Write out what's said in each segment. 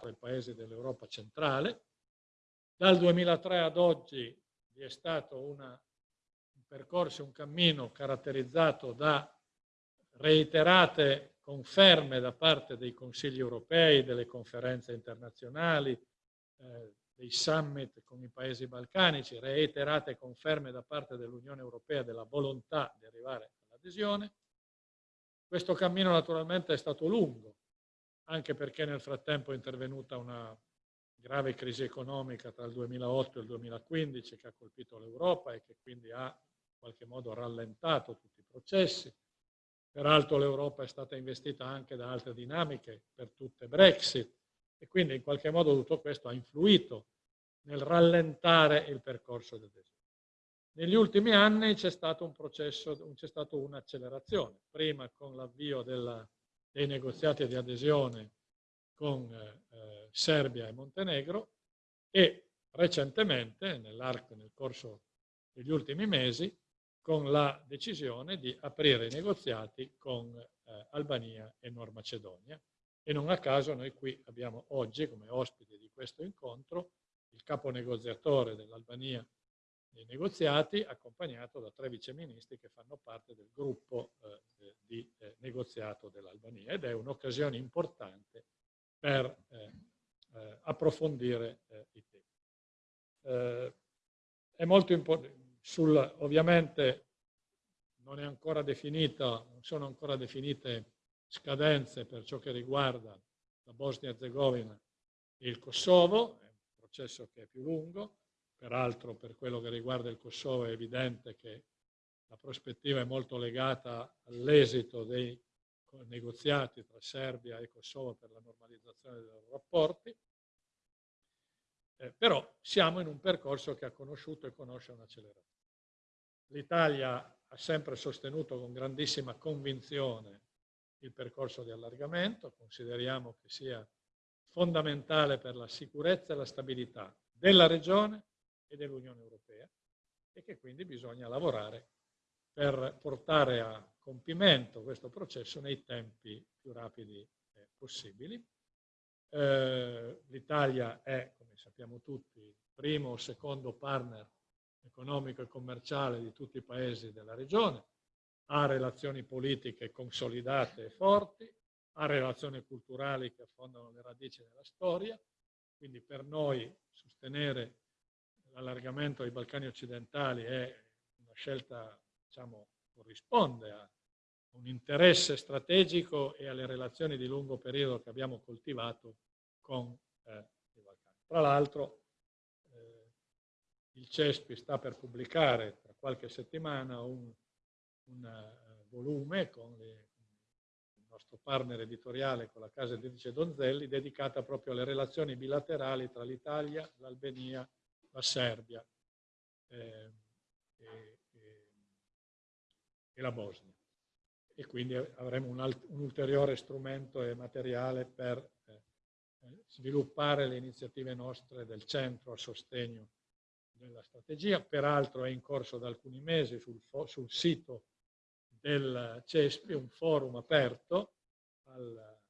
ai paesi dell'Europa centrale. Dal 2003 ad oggi vi è stato una, un percorso, un cammino caratterizzato da reiterate conferme da parte dei consigli europei, delle conferenze internazionali, eh, dei summit con i paesi balcanici, reiterate conferme da parte dell'Unione Europea della volontà di arrivare all'adesione. Questo cammino naturalmente è stato lungo, anche perché nel frattempo è intervenuta una grave crisi economica tra il 2008 e il 2015 che ha colpito l'Europa e che quindi ha in qualche modo rallentato tutti i processi. Peraltro l'Europa è stata investita anche da altre dinamiche, per tutte Brexit, e quindi in qualche modo tutto questo ha influito nel rallentare il percorso di adesione. Negli ultimi anni c'è stato un processo, c'è stata un'accelerazione, prima con l'avvio dei negoziati di adesione con eh, Serbia e Montenegro e recentemente, nell'arco, nel corso degli ultimi mesi, con la decisione di aprire i negoziati con eh, Albania e Nord Macedonia. E non a caso noi qui abbiamo oggi, come ospite di questo incontro, il capo negoziatore dell'Albania nei negoziati, accompagnato da tre viceministri che fanno parte del gruppo eh, di eh, negoziato dell'Albania ed è un'occasione importante per eh, eh approfondire eh, i temi. Eh, è molto importante, ovviamente non, è ancora definita, non sono ancora definite scadenze per ciò che riguarda la Bosnia-Herzegovina e il Kosovo, processo che è più lungo, peraltro per quello che riguarda il Kosovo è evidente che la prospettiva è molto legata all'esito dei negoziati tra Serbia e Kosovo per la normalizzazione dei loro rapporti, eh, però siamo in un percorso che ha conosciuto e conosce un'accelerazione. L'Italia ha sempre sostenuto con grandissima convinzione il percorso di allargamento, consideriamo che sia fondamentale per la sicurezza e la stabilità della regione e dell'Unione Europea e che quindi bisogna lavorare per portare a compimento questo processo nei tempi più rapidi eh, possibili. Eh, L'Italia è, come sappiamo tutti, il primo o secondo partner economico e commerciale di tutti i paesi della regione, ha relazioni politiche consolidate e forti, ha relazioni culturali che affondano le radici nella storia, quindi per noi sostenere l'allargamento ai Balcani occidentali è una scelta, diciamo, corrisponde a un interesse strategico e alle relazioni di lungo periodo che abbiamo coltivato con eh, i Balcani. Tra l'altro eh, il CESPI sta per pubblicare tra qualche settimana un, un uh, volume con le nostro partner editoriale con la casa editrice Donzelli, dedicata proprio alle relazioni bilaterali tra l'Italia, l'Albania, la Serbia eh, e, e, e, la Bosnia. E quindi avremo un, un ulteriore strumento e materiale per eh, eh, sviluppare le iniziative nostre del centro a sostegno della strategia. Peraltro è in corso da alcuni mesi sul, sul sito del CESPI, un forum aperto al, al,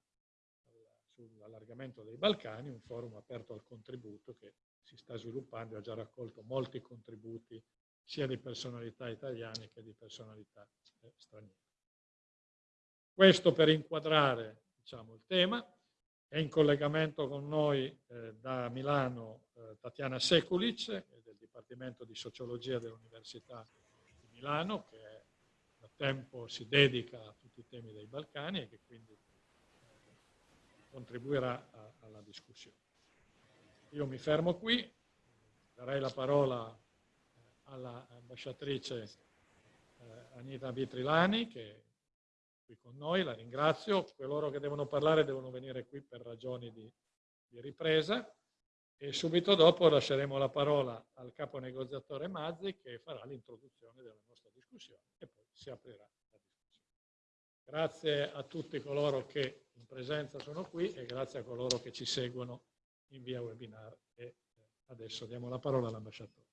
sull'allargamento dei Balcani, un forum aperto al contributo che si sta sviluppando e ha già raccolto molti contributi sia di personalità italiane che di personalità eh, straniere. Questo per inquadrare diciamo, il tema. È in collegamento con noi eh, da Milano eh, Tatiana Sekulic del Dipartimento di Sociologia dell'Università di Milano che è tempo si dedica a tutti i temi dei Balcani e che quindi eh, contribuirà a, alla discussione. Io mi fermo qui, darei la parola eh, all'ambasciatrice eh, Anita Vitrilani che è qui con noi, la ringrazio. Coloro che devono parlare devono venire qui per ragioni di, di ripresa e subito dopo lasceremo la parola al capo negoziatore Mazzi che farà l'introduzione della nostra discussione e poi si aprirà la discussione. Grazie a tutti coloro che in presenza sono qui e grazie a coloro che ci seguono in via webinar e eh, adesso diamo la parola all'ambasciatore.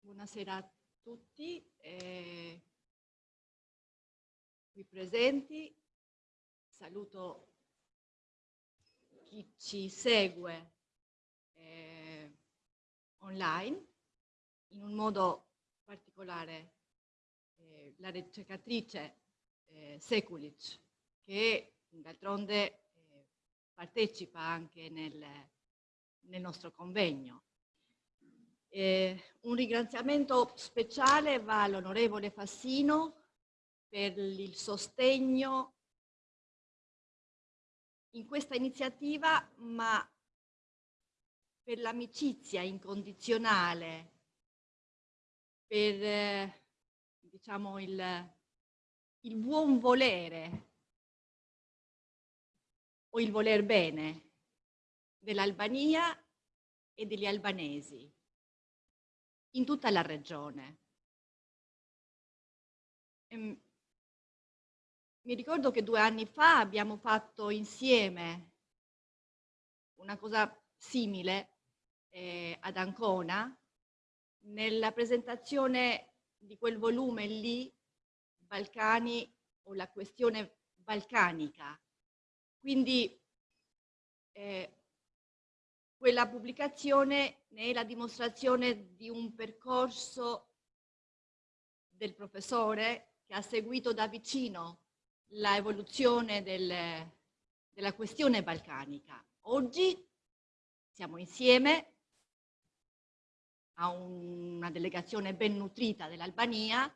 Buonasera a tutti eh, qui presenti Saluto chi ci segue eh, online, in un modo particolare eh, la ricercatrice eh, Sekulic, che d'altronde eh, partecipa anche nel, nel nostro convegno. Eh, un ringraziamento speciale va all'onorevole Fassino per il sostegno in questa iniziativa, ma per l'amicizia incondizionale, per eh, diciamo il, il buon volere o il voler bene dell'Albania e degli albanesi in tutta la regione. Ehm, mi ricordo che due anni fa abbiamo fatto insieme una cosa simile eh, ad Ancona nella presentazione di quel volume lì, Balcani o la questione balcanica. Quindi eh, quella pubblicazione ne è la dimostrazione di un percorso del professore che ha seguito da vicino l'evoluzione del, della questione balcanica. Oggi siamo insieme a una delegazione ben nutrita dell'Albania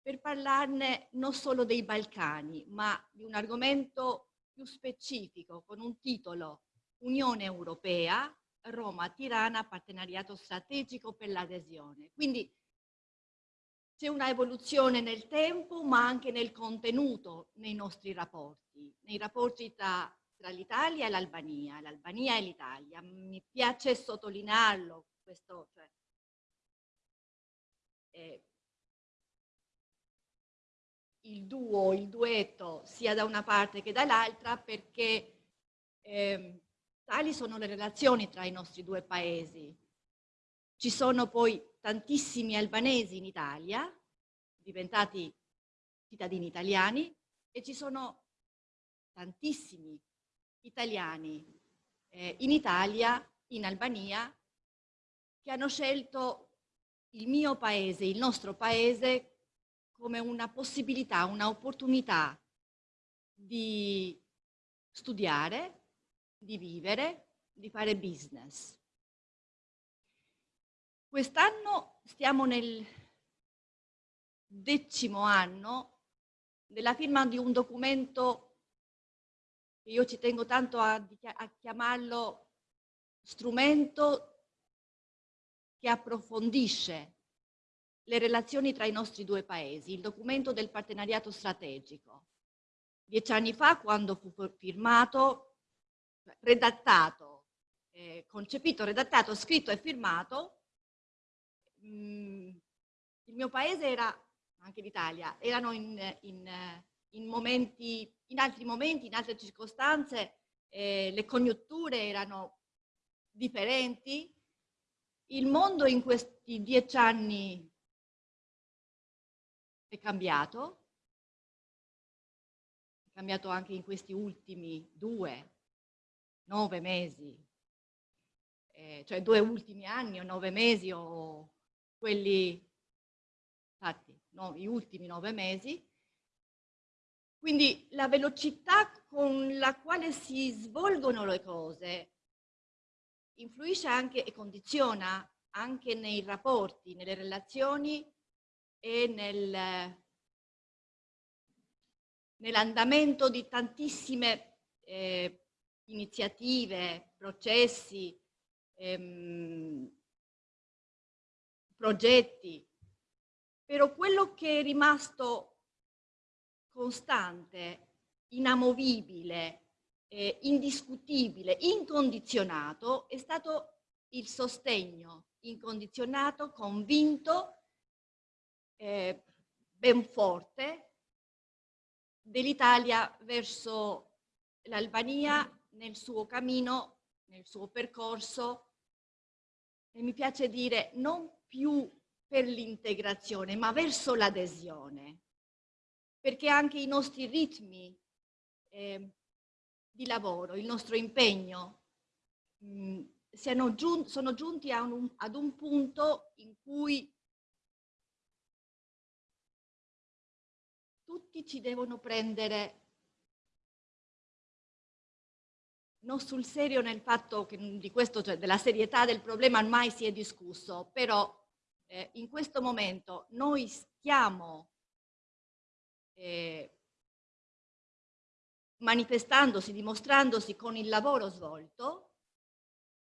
per parlarne non solo dei Balcani, ma di un argomento più specifico con un titolo Unione Europea, Roma-Tirana, partenariato strategico per l'adesione. Quindi c'è una evoluzione nel tempo, ma anche nel contenuto nei nostri rapporti, nei rapporti tra, tra l'Italia e l'Albania, l'Albania e l'Italia. Mi piace sottolinearlo, questo, cioè, eh, il duo, il duetto, sia da una parte che dall'altra, perché eh, Tali sono le relazioni tra i nostri due paesi. Ci sono poi tantissimi albanesi in Italia, diventati cittadini italiani, e ci sono tantissimi italiani eh, in Italia, in Albania, che hanno scelto il mio paese, il nostro paese, come una possibilità, un'opportunità di studiare, di vivere, di fare business. Quest'anno stiamo nel decimo anno della firma di un documento che io ci tengo tanto a, a chiamarlo strumento che approfondisce le relazioni tra i nostri due paesi, il documento del partenariato strategico. Dieci anni fa, quando fu firmato, redattato, eh, concepito, redattato, scritto e firmato, mh, mm, il mio paese era, anche l'Italia, erano in, in, in, momenti, in altri momenti, in altre circostanze, eh, le congiunture erano differenti, il mondo in questi dieci anni è cambiato, è cambiato anche in questi ultimi due, nove mesi, eh, cioè due ultimi anni o nove mesi o quelli, infatti, no, gli ultimi nove mesi. Quindi la velocità con la quale si svolgono le cose influisce anche e condiziona anche nei rapporti, nelle relazioni e nel, nell'andamento di tantissime eh, iniziative, processi, ehm, progetti, però quello che è rimasto costante, inamovibile, eh, indiscutibile, incondizionato è stato il sostegno incondizionato, convinto, eh, ben forte dell'Italia verso l'Albania nel suo cammino, nel suo percorso, e mi piace dire non più per l'integrazione, ma verso l'adesione, perché anche i nostri ritmi eh, di lavoro, il nostro impegno, mh, giun sono giunti un, ad un punto in cui tutti ci devono prendere non sul serio nel fatto che di questo, cioè della serietà del problema mai si è discusso, però eh, in questo momento noi stiamo eh, manifestandosi, dimostrandosi con il lavoro svolto,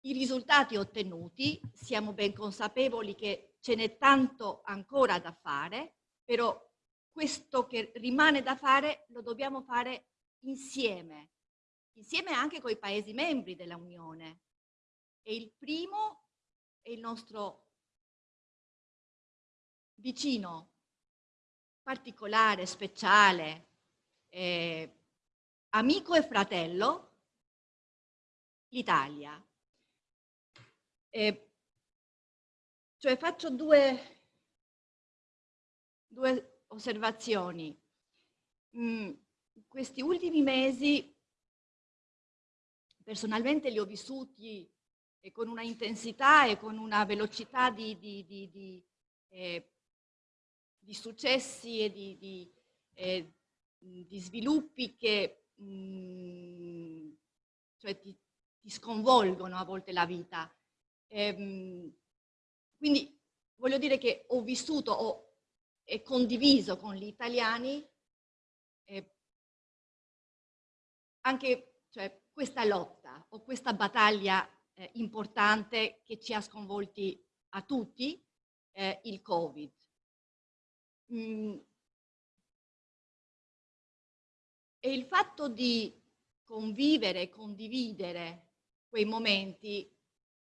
i risultati ottenuti, siamo ben consapevoli che ce n'è tanto ancora da fare, però questo che rimane da fare lo dobbiamo fare insieme, insieme anche con i Paesi membri della Unione. E il primo è il nostro vicino particolare, speciale, eh, amico e fratello, l'Italia. Eh, cioè faccio due, due osservazioni. Mm, questi ultimi mesi personalmente li ho vissuti e con una intensità e con una velocità di, di, di, di, eh, successi e di, eh, sviluppi che mh, mm, cioè ti, ti, sconvolgono a volte la vita. Ehm, quindi voglio dire che ho vissuto ho, e condiviso con gli italiani eh, anche cioè, questa lotta o questa battaglia eh, importante che ci ha sconvolti a tutti, eh, il Covid. Mm. E il fatto di convivere condividere quei momenti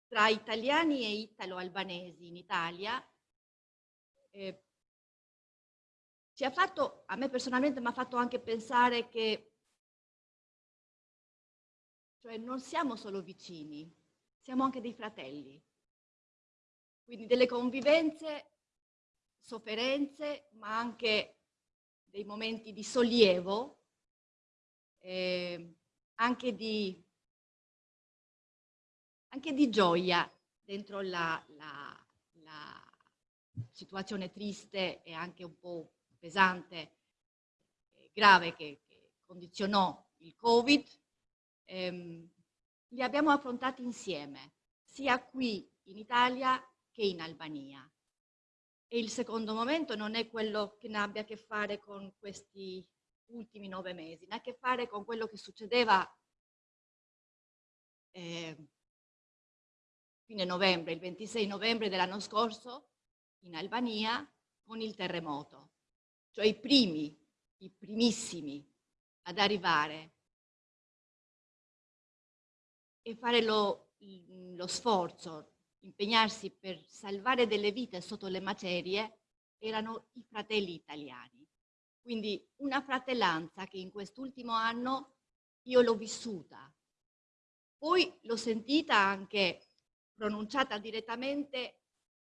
tra italiani e italo-albanesi in Italia eh, ci ha fatto, a me personalmente mi ha fatto anche pensare che cioè non siamo solo vicini, siamo anche dei fratelli. Quindi delle convivenze, sofferenze, ma anche dei momenti di sollievo, eh, anche, di, anche di gioia dentro la, la, la situazione triste e anche un po' pesante, grave che, che condizionò il Covid ehm, li abbiamo affrontati insieme, sia qui in Italia che in Albania. E il secondo momento non è quello che ne abbia a che fare con questi ultimi nove mesi, ne ha a che fare con quello che succedeva eh, fine novembre, il 26 novembre dell'anno scorso in Albania con il terremoto. Cioè i primi, i primissimi ad arrivare e fare lo, lo sforzo, impegnarsi per salvare delle vite sotto le macerie erano i fratelli italiani. Quindi una fratellanza che in quest'ultimo anno io l'ho vissuta. Poi l'ho sentita anche pronunciata direttamente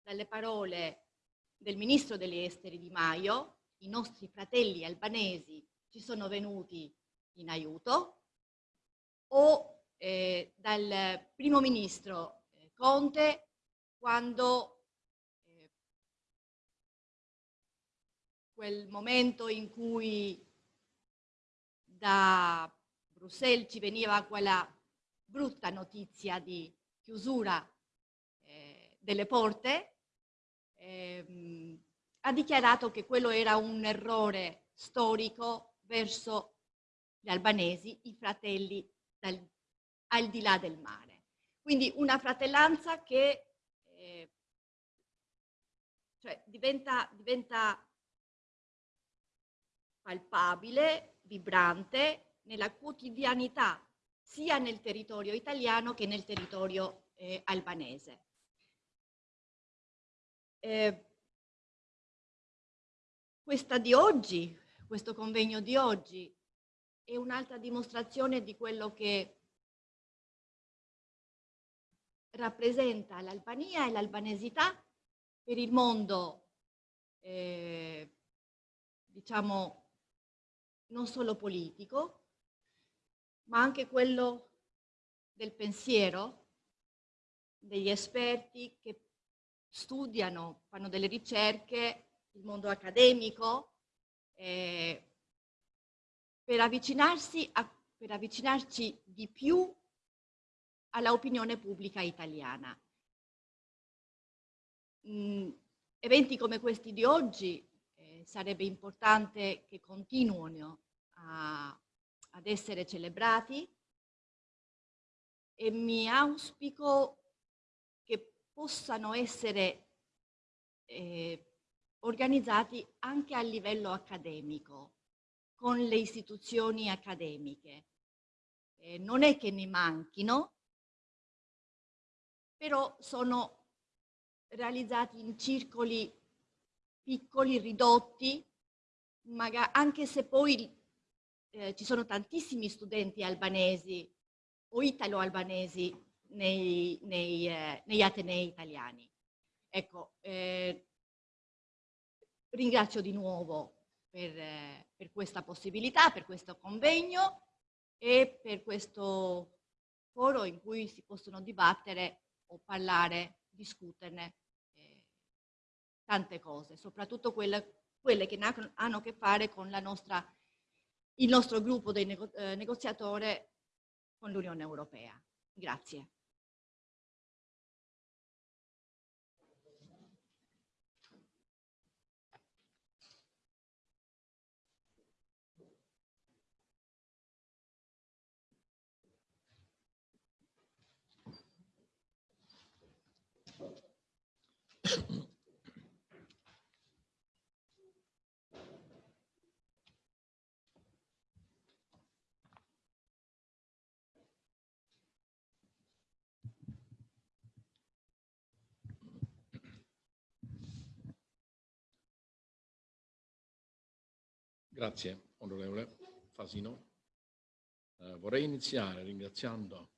dalle parole del ministro degli esteri Di Maio, i nostri fratelli albanesi ci sono venuti in aiuto, o eh, dal primo ministro eh, Conte quando eh, quel momento in cui da Bruxelles ci veniva quella brutta notizia di chiusura eh, delle porte, ehm, ha dichiarato che quello era un errore storico verso gli albanesi, i fratelli al di là del mare. Quindi una fratellanza che eh, cioè diventa, diventa palpabile, vibrante nella quotidianità sia nel territorio italiano che nel territorio eh, albanese. Eh, questa di oggi, questo convegno di oggi, è un'altra dimostrazione di quello che rappresenta l'Albania e l'albanesità per il mondo, eh, diciamo, non solo politico, ma anche quello del pensiero, degli esperti che studiano, fanno delle ricerche, il mondo accademico, eh, per, avvicinarsi a, per avvicinarci di più alla opinione pubblica italiana. Mm, eventi come questi di oggi eh, sarebbe importante che continuino a, ad essere celebrati e mi auspico che possano essere eh, organizzati anche a livello accademico, con le istituzioni accademiche. Eh, non è che ne manchino, però sono realizzati in circoli piccoli, ridotti, anche se poi eh, ci sono tantissimi studenti albanesi o italo-albanesi nei, nei, eh, negli atenei italiani. Ecco, eh, ringrazio di nuovo per, eh, per questa possibilità, per questo convegno e per questo foro in cui si possono dibattere o parlare, discuterne eh, tante cose, soprattutto quelle, quelle che hanno a che fare con nostra, il nostro gruppo nego, eh, negoziatore con l'Unione Europea. Grazie. Grazie, onorevole Fasino. Eh, vorrei iniziare ringraziando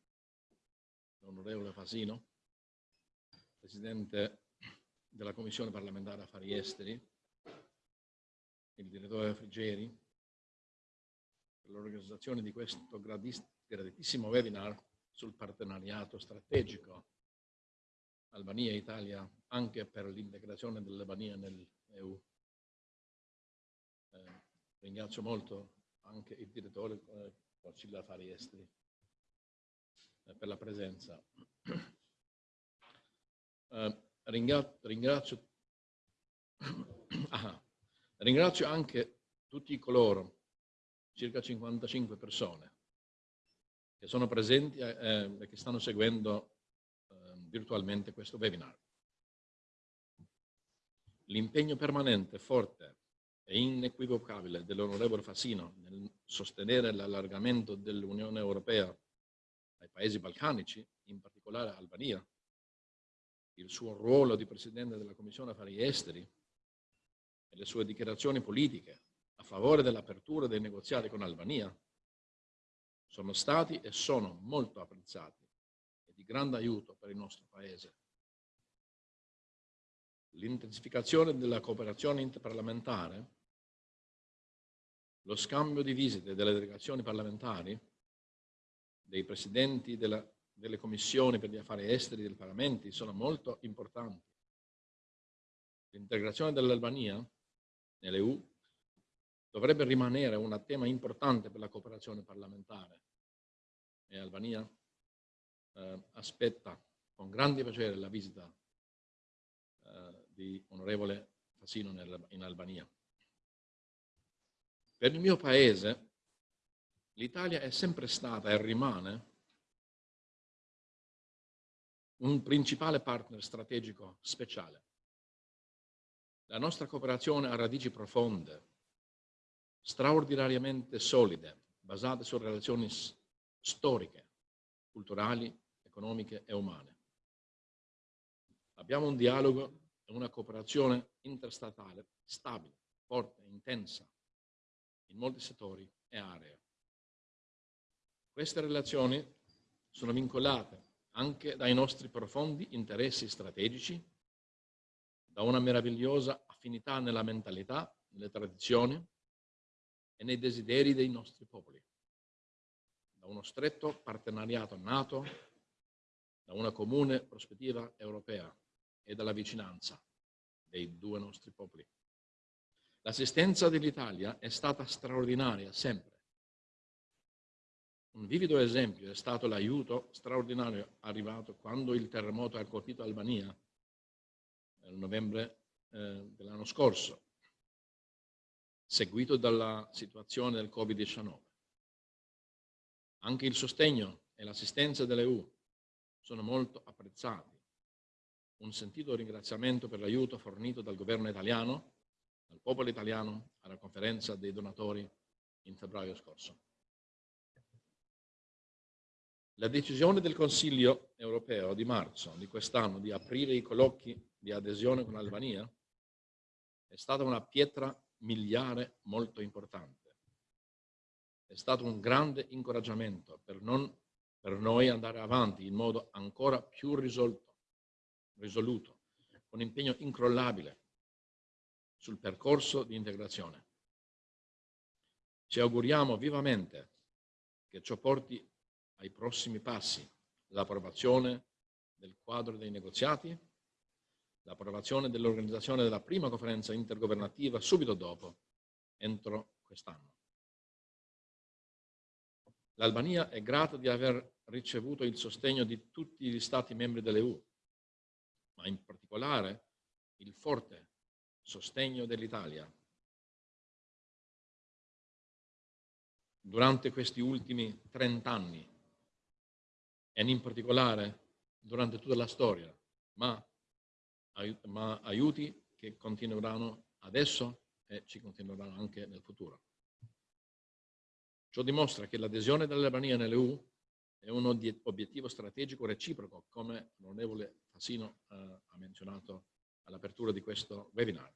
l'onorevole Fasino, Presidente della Commissione parlamentare Affari Esteri, il direttore Frigeri, per l'organizzazione di questo graditissimo webinar sul partenariato strategico Albania-Italia anche per l'integrazione dell'Albania nell'EU. Ringrazio molto anche il direttore eh, Consiglio Affari Esteri eh, per la presenza. Eh, ringrazio, ah, ringrazio anche tutti coloro, circa 55 persone, che sono presenti eh, e che stanno seguendo eh, virtualmente questo webinar. L'impegno permanente, forte e inequivocabile dell'onorevole Fassino nel sostenere l'allargamento dell'Unione Europea ai paesi balcanici, in particolare Albania, il suo ruolo di Presidente della Commissione Affari Esteri e le sue dichiarazioni politiche a favore dell'apertura dei negoziati con Albania sono stati e sono molto apprezzati e di grande aiuto per il nostro Paese. L'intensificazione della cooperazione interparlamentare, lo scambio di visite delle delegazioni parlamentari, dei presidenti della delle commissioni per gli affari esteri del Parlamento sono molto importanti. L'integrazione dell'Albania nell'EU dovrebbe rimanere un tema importante per la cooperazione parlamentare e Albania eh, aspetta con grande piacere la visita eh, di onorevole Fassino in Albania. Per il mio paese l'Italia è sempre stata e rimane un principale partner strategico speciale. La nostra cooperazione ha radici profonde, straordinariamente solide, basate su relazioni storiche, culturali, economiche e umane. Abbiamo un dialogo e una cooperazione interstatale stabile, forte, intensa, in molti settori e aree. Queste relazioni sono vincolate anche dai nostri profondi interessi strategici da una meravigliosa affinità nella mentalità, nelle tradizioni e nei desideri dei nostri popoli, da uno stretto partenariato nato, da una comune prospettiva europea e dalla vicinanza dei due nostri popoli. L'assistenza dell'Italia è stata straordinaria sempre. Un vivido esempio è stato l'aiuto straordinario arrivato quando il terremoto ha colpito Albania nel novembre eh, dell'anno scorso, seguito dalla situazione del Covid-19. Anche il sostegno e l'assistenza dell'EU sono molto apprezzati. Un sentito ringraziamento per l'aiuto fornito dal governo italiano, dal popolo italiano, alla conferenza dei donatori in febbraio scorso. La decisione del Consiglio europeo di marzo di quest'anno di aprire i colloqui di adesione con l'Albania è stata una pietra miliare molto importante. È stato un grande incoraggiamento per, non, per noi andare avanti in modo ancora più risolto, risoluto, con impegno incrollabile sul percorso di integrazione. Ci auguriamo vivamente che ciò porti ai prossimi passi, l'approvazione del quadro dei negoziati, l'approvazione dell'organizzazione della prima conferenza intergovernativa subito dopo, entro quest'anno. L'Albania è grata di aver ricevuto il sostegno di tutti gli Stati membri dell'EU, ma in particolare il forte sostegno dell'Italia. Durante questi ultimi 30 anni e in particolare durante tutta la storia, ma, ma aiuti che continueranno adesso e ci continueranno anche nel futuro. Ciò dimostra che l'adesione dell'Albania nell'EU è un obiettivo strategico reciproco, come l'onorevole Fassino eh, ha menzionato all'apertura di questo webinar.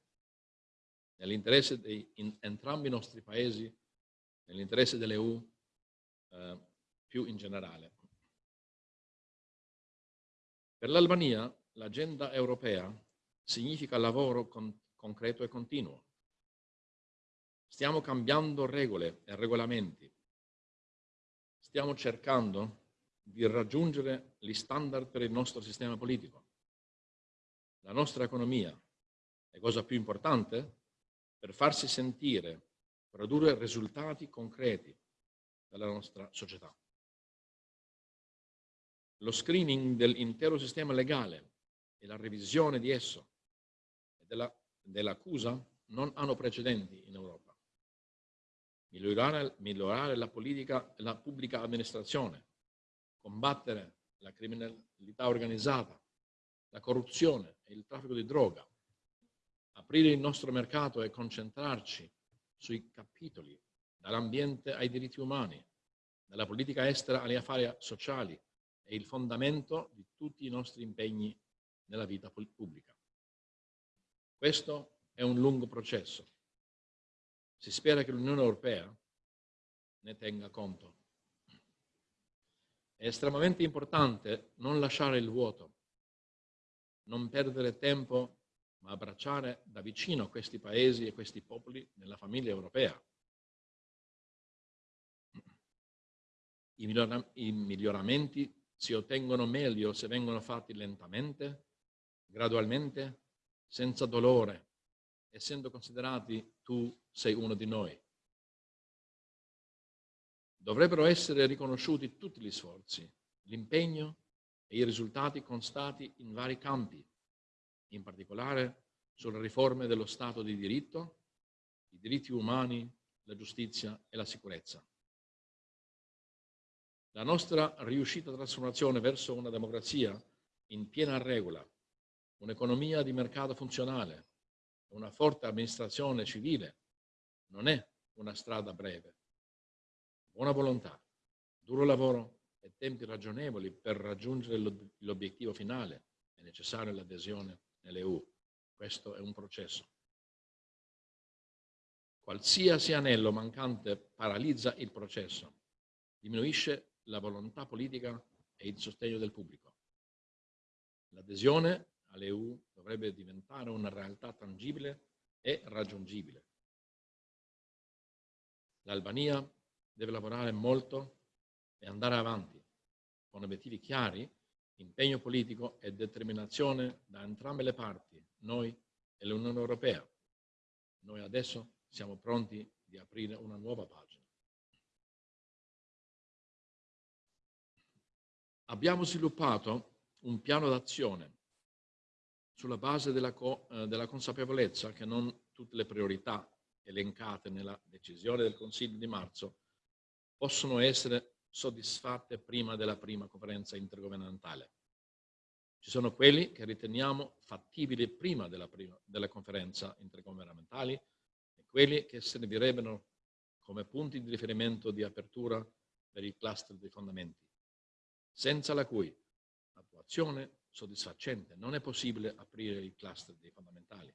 Nell'interesse di in entrambi i nostri paesi, nell'interesse dell'EU eh, più in generale. Per l'Albania l'agenda europea significa lavoro con, concreto e continuo. Stiamo cambiando regole e regolamenti. Stiamo cercando di raggiungere gli standard per il nostro sistema politico, la nostra economia e cosa più importante, per farsi sentire, produrre risultati concreti dalla nostra società. Lo screening dell'intero sistema legale e la revisione di esso e dell'accusa dell non hanno precedenti in Europa. Migliorare, migliorare la, politica, la pubblica amministrazione, combattere la criminalità organizzata, la corruzione e il traffico di droga, aprire il nostro mercato e concentrarci sui capitoli, dall'ambiente ai diritti umani, dalla politica estera agli affari sociali, è il fondamento di tutti i nostri impegni nella vita pubblica. Questo è un lungo processo. Si spera che l'Unione Europea ne tenga conto. È estremamente importante non lasciare il vuoto, non perdere tempo, ma abbracciare da vicino questi paesi e questi popoli nella famiglia europea. I miglioramenti si ottengono meglio se vengono fatti lentamente, gradualmente, senza dolore, essendo considerati tu sei uno di noi. Dovrebbero essere riconosciuti tutti gli sforzi, l'impegno e i risultati constati in vari campi, in particolare sulle riforme dello Stato di diritto, i diritti umani, la giustizia e la sicurezza. La nostra riuscita trasformazione verso una democrazia in piena regola, un'economia di mercato funzionale, una forte amministrazione civile non è una strada breve. Buona volontà, duro lavoro e tempi ragionevoli per raggiungere l'obiettivo finale è necessaria l'adesione nell'EU. Questo è un processo. Qualsiasi anello mancante paralizza il processo, diminuisce la volontà politica e il sostegno del pubblico. L'adesione all'EU dovrebbe diventare una realtà tangibile e raggiungibile. L'Albania deve lavorare molto e andare avanti con obiettivi chiari, impegno politico e determinazione da entrambe le parti, noi e l'Unione Europea. Noi adesso siamo pronti di aprire una nuova pagina. Abbiamo sviluppato un piano d'azione sulla base della, co eh, della consapevolezza che non tutte le priorità elencate nella decisione del Consiglio di marzo possono essere soddisfatte prima della prima conferenza intergovernmentale. Ci sono quelli che riteniamo fattibili prima della, prima, della conferenza intergovernamentale e quelli che servirebbero come punti di riferimento di apertura per il cluster dei fondamenti, senza la cui attuazione soddisfacente non è possibile aprire il cluster dei fondamentali.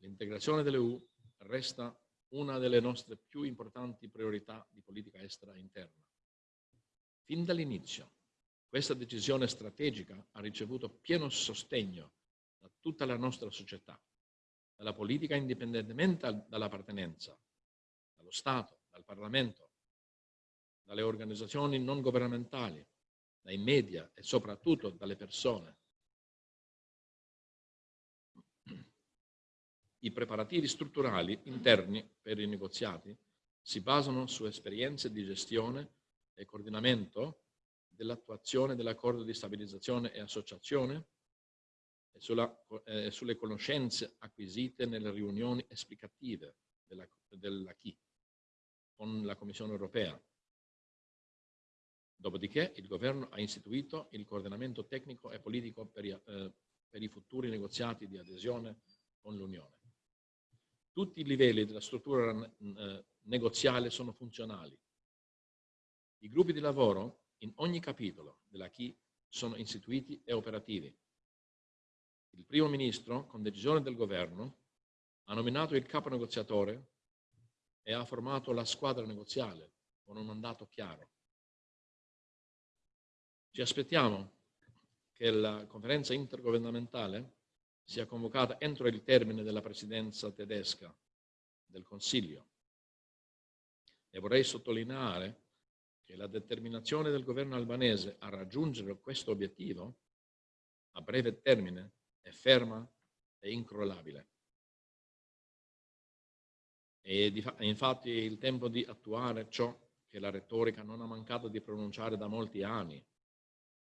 L'integrazione dell'EU resta una delle nostre più importanti priorità di politica estera interna. Fin dall'inizio, questa decisione strategica ha ricevuto pieno sostegno da tutta la nostra società, dalla politica indipendentemente dall'appartenenza, dallo Stato, dal Parlamento, dalle organizzazioni non governamentali, dai media e soprattutto dalle persone. I preparativi strutturali interni per i negoziati si basano su esperienze di gestione e coordinamento dell'attuazione dell'accordo di stabilizzazione e associazione e, sulla, eh, sulle conoscenze acquisite nelle riunioni esplicative della, della CHI con la Commissione europea Dopodiché il governo ha istituito il coordinamento tecnico e politico per i, eh, per i futuri negoziati di adesione con l'Unione. Tutti i livelli della struttura eh, negoziale sono funzionali. I gruppi di lavoro in ogni capitolo della CHI sono istituiti e operativi. Il primo ministro, con decisione del governo, ha nominato il capo negoziatore e ha formato la squadra negoziale con un mandato chiaro. Ci aspettiamo che la conferenza intergovernamentale sia convocata entro il termine della presidenza tedesca del Consiglio. E vorrei sottolineare che la determinazione del governo albanese a raggiungere questo obiettivo a breve termine è ferma e incrollabile. E infatti è il tempo di attuare ciò che la retorica non ha mancato di pronunciare da molti anni,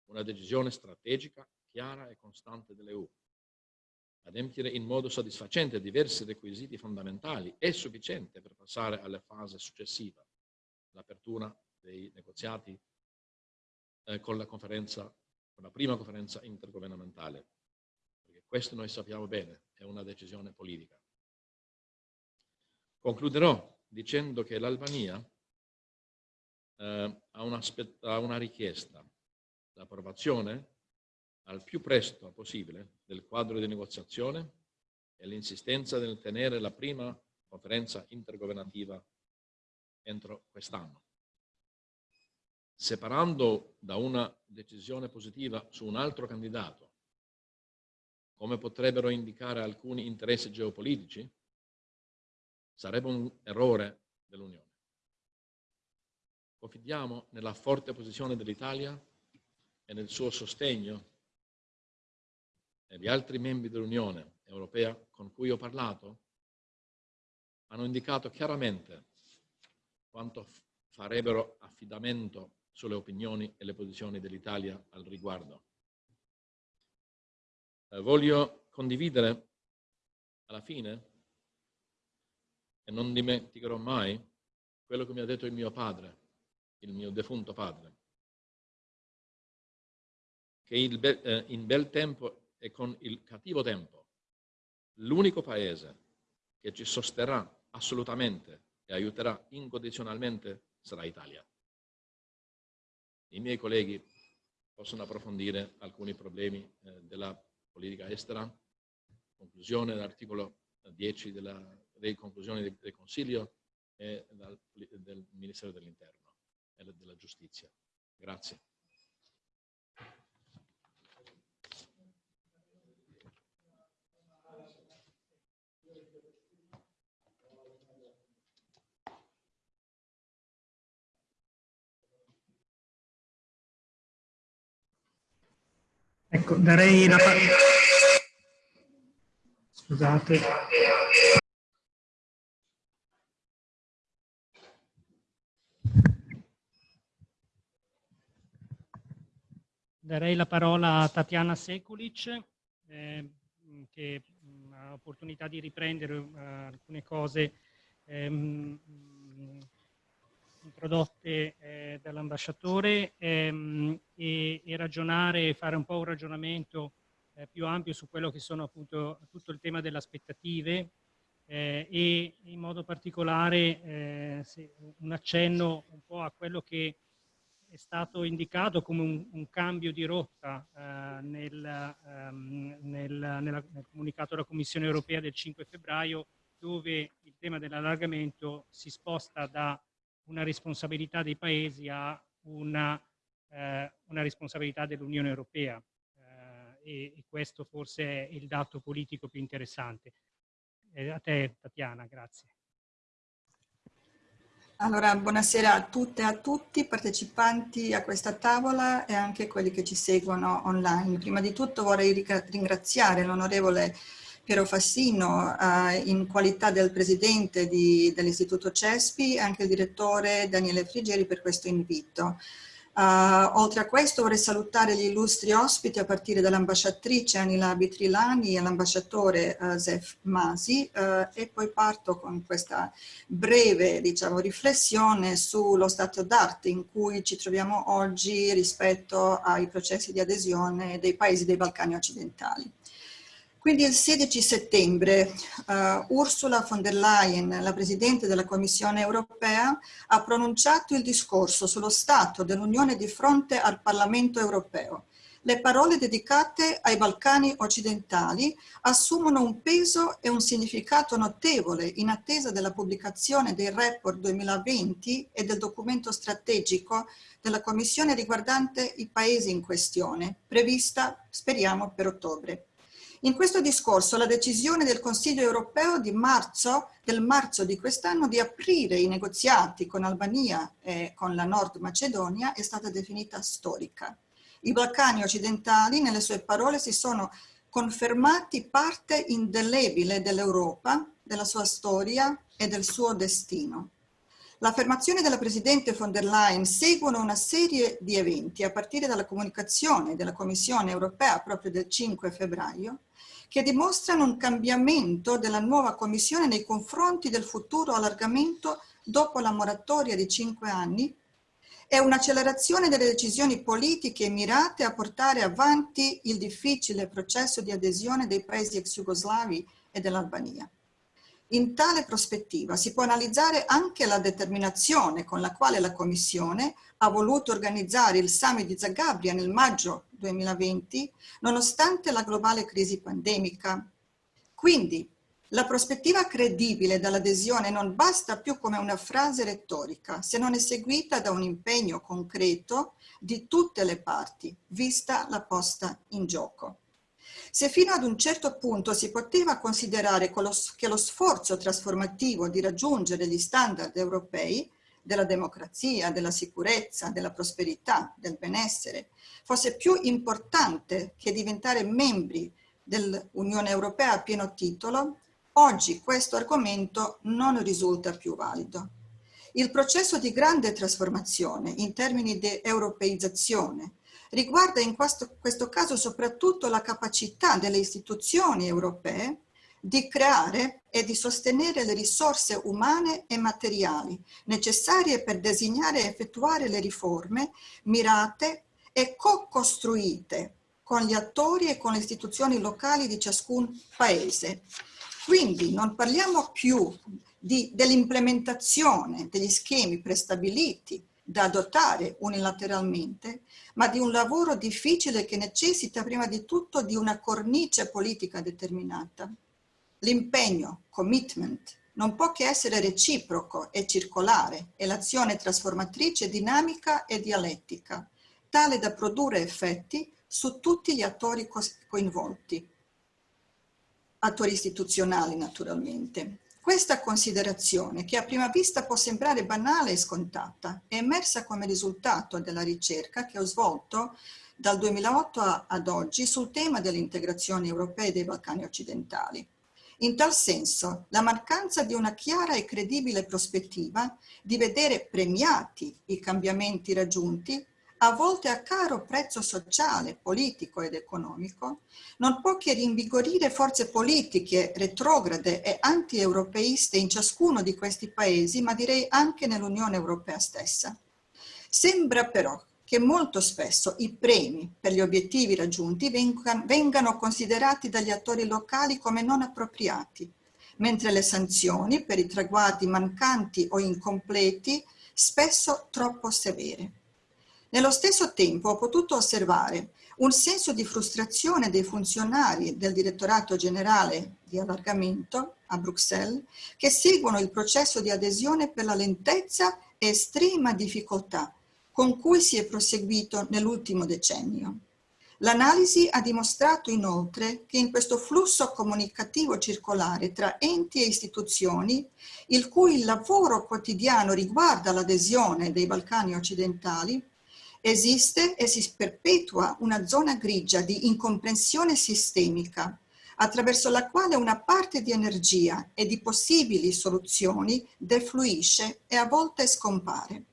una decisione strategica, chiara e costante dell'EU. Adempiere in modo soddisfacente diversi requisiti fondamentali è sufficiente per passare alla fase successiva, l'apertura dei negoziati eh, con la con la prima conferenza intergovernamentale. Perché questo noi sappiamo bene, è una decisione politica. Concluderò dicendo che l'Albania eh, ha, ha una richiesta l'approvazione al più presto possibile del quadro di negoziazione e l'insistenza nel tenere la prima conferenza intergovernativa entro quest'anno. Separando da una decisione positiva su un altro candidato, come potrebbero indicare alcuni interessi geopolitici, sarebbe un errore dell'Unione. Confidiamo nella forte posizione dell'Italia e nel suo sostegno e gli altri membri dell'Unione Europea con cui ho parlato hanno indicato chiaramente quanto farebbero affidamento sulle opinioni e le posizioni dell'Italia al riguardo. Eh, voglio condividere alla fine, e non dimenticherò mai, quello che mi ha detto il mio padre, il mio defunto padre che be eh, in bel tempo e con il cattivo tempo l'unico paese che ci sosterrà assolutamente e aiuterà incondizionalmente sarà Italia. I miei colleghi possono approfondire alcuni problemi eh, della politica estera, conclusione dell'articolo 10 della, delle conclusioni del, del Consiglio e dal, del Ministero dell'Interno e della Giustizia. Grazie. Ecco, darei la parola... Scusate. Darei la parola a Tatiana Sekulic, eh, che mh, ha l'opportunità di riprendere uh, alcune cose ehm, introdotte eh, dall'ambasciatore ehm, e, e, ragionare, fare un po' un ragionamento eh, più ampio su quello che sono appunto tutto il tema delle aspettative eh, e in modo particolare eh, un accenno un po' a quello che è stato indicato come un, un cambio di rotta eh, nel, um, nel, nella, nel, comunicato della Commissione europea del 5 febbraio, dove il tema dell'allargamento si sposta da una responsabilità dei paesi a una, eh, una responsabilità dell'Unione europea. Eh, e, e, questo forse è il dato politico più interessante. Eh, a te, Tatiana, grazie. Allora, buonasera a tutte e a tutti, partecipanti a questa tavola e anche quelli che ci seguono online. Prima di tutto vorrei ringraziare l'onorevole Piero Fassino eh, in qualità del presidente dell'Istituto CESPI e anche il direttore Daniele Frigeri per questo invito. Uh, oltre a questo vorrei salutare gli illustri ospiti a partire dall'ambasciatrice Anila Bitrilani e l'ambasciatore uh, Zef Masi uh, e poi parto con questa breve diciamo, riflessione sullo stato d'arte in cui ci troviamo oggi rispetto ai processi di adesione dei paesi dei Balcani occidentali. Quindi il 16 settembre uh, Ursula von der Leyen, la Presidente della Commissione europea, ha pronunciato il discorso sullo Stato dell'Unione di fronte al Parlamento europeo. Le parole dedicate ai Balcani occidentali assumono un peso e un significato notevole in attesa della pubblicazione del report 2020 e del documento strategico della Commissione riguardante i paesi in questione, prevista, speriamo, per ottobre. In questo discorso la decisione del Consiglio europeo di marzo, del marzo di quest'anno di aprire i negoziati con Albania e con la Nord Macedonia è stata definita storica. I Balcani occidentali, nelle sue parole, si sono confermati parte indelebile dell'Europa, della sua storia e del suo destino. L'affermazione della Presidente von der Leyen seguono una serie di eventi, a partire dalla comunicazione della Commissione europea proprio del 5 febbraio, che dimostrano un cambiamento della nuova Commissione nei confronti del futuro allargamento dopo la moratoria di cinque anni e un'accelerazione delle decisioni politiche mirate a portare avanti il difficile processo di adesione dei paesi ex jugoslavi e dell'Albania. In tale prospettiva si può analizzare anche la determinazione con la quale la Commissione ha voluto organizzare il summit di Zagabria nel maggio 2020, nonostante la globale crisi pandemica. Quindi, la prospettiva credibile dall'adesione non basta più come una frase retorica, se non è seguita da un impegno concreto di tutte le parti, vista la posta in gioco. Se fino ad un certo punto si poteva considerare che lo sforzo trasformativo di raggiungere gli standard europei della democrazia, della sicurezza, della prosperità, del benessere, fosse più importante che diventare membri dell'Unione Europea a pieno titolo, oggi questo argomento non risulta più valido. Il processo di grande trasformazione in termini di europeizzazione riguarda in questo, questo caso soprattutto la capacità delle istituzioni europee di creare e di sostenere le risorse umane e materiali necessarie per disegnare e effettuare le riforme mirate e co-costruite con gli attori e con le istituzioni locali di ciascun paese. Quindi non parliamo più dell'implementazione degli schemi prestabiliti da adottare unilateralmente, ma di un lavoro difficile che necessita prima di tutto di una cornice politica determinata. L'impegno, commitment, non può che essere reciproco e circolare e l'azione trasformatrice dinamica e dialettica, tale da produrre effetti su tutti gli attori coinvolti, attori istituzionali naturalmente. Questa considerazione, che a prima vista può sembrare banale e scontata, è emersa come risultato della ricerca che ho svolto dal 2008 ad oggi sul tema dell'integrazione europea dei Balcani occidentali. In tal senso, la mancanza di una chiara e credibile prospettiva di vedere premiati i cambiamenti raggiunti a volte a caro prezzo sociale, politico ed economico, non può che rinvigorire forze politiche retrograde e anti-europeiste in ciascuno di questi paesi, ma direi anche nell'Unione Europea stessa. Sembra però che molto spesso i premi per gli obiettivi raggiunti vengano considerati dagli attori locali come non appropriati, mentre le sanzioni per i traguardi mancanti o incompleti spesso troppo severe. Nello stesso tempo ho potuto osservare un senso di frustrazione dei funzionari del direttorato generale di allargamento a Bruxelles che seguono il processo di adesione per la lentezza e estrema difficoltà con cui si è proseguito nell'ultimo decennio. L'analisi ha dimostrato inoltre che in questo flusso comunicativo circolare tra enti e istituzioni, il cui lavoro quotidiano riguarda l'adesione dei Balcani occidentali, Esiste e si perpetua una zona grigia di incomprensione sistemica attraverso la quale una parte di energia e di possibili soluzioni defluisce e a volte scompare.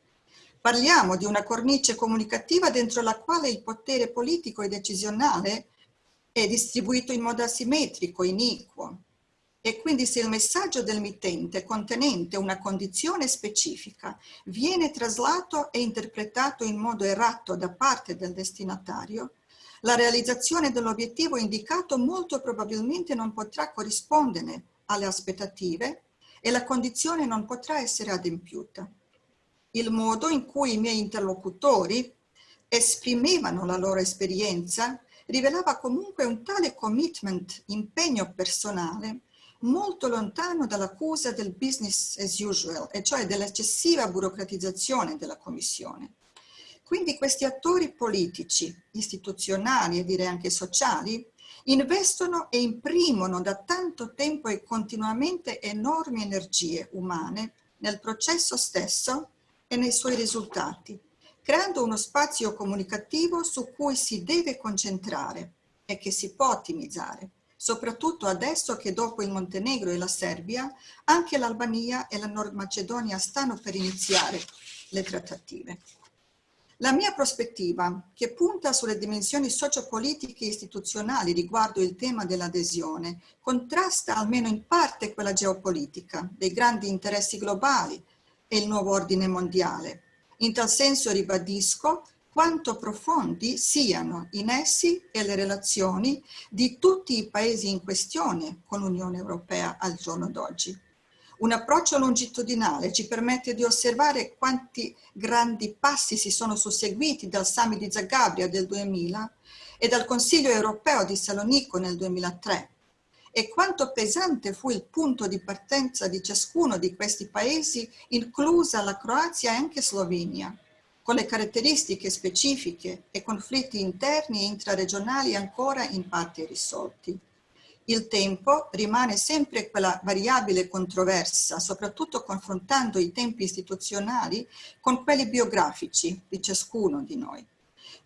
Parliamo di una cornice comunicativa dentro la quale il potere politico e decisionale è distribuito in modo asimmetrico, iniquo, e quindi se il messaggio del mittente contenente una condizione specifica viene traslato e interpretato in modo errato da parte del destinatario, la realizzazione dell'obiettivo indicato molto probabilmente non potrà corrispondere alle aspettative e la condizione non potrà essere adempiuta. Il modo in cui i miei interlocutori esprimevano la loro esperienza rivelava comunque un tale commitment, impegno personale, molto lontano dall'accusa del business as usual, e cioè dell'eccessiva burocratizzazione della Commissione. Quindi questi attori politici, istituzionali e direi anche sociali, investono e imprimono da tanto tempo e continuamente enormi energie umane nel processo stesso e nei suoi risultati, creando uno spazio comunicativo su cui si deve concentrare e che si può ottimizzare soprattutto adesso che dopo il Montenegro e la Serbia anche l'Albania e la Nord Macedonia stanno per iniziare le trattative. La mia prospettiva, che punta sulle dimensioni sociopolitiche e istituzionali riguardo il tema dell'adesione, contrasta almeno in parte quella geopolitica, dei grandi interessi globali e il nuovo ordine mondiale. In tal senso ribadisco quanto profondi siano i nessi e le relazioni di tutti i paesi in questione con l'Unione Europea al giorno d'oggi. Un approccio longitudinale ci permette di osservare quanti grandi passi si sono susseguiti dal Summit di Zagabria del 2000 e dal Consiglio Europeo di Salonico nel 2003 e quanto pesante fu il punto di partenza di ciascuno di questi paesi, inclusa la Croazia e anche Slovenia con le caratteristiche specifiche e conflitti interni e intraregionali ancora in parte risolti. Il tempo rimane sempre quella variabile controversa, soprattutto confrontando i tempi istituzionali con quelli biografici di ciascuno di noi.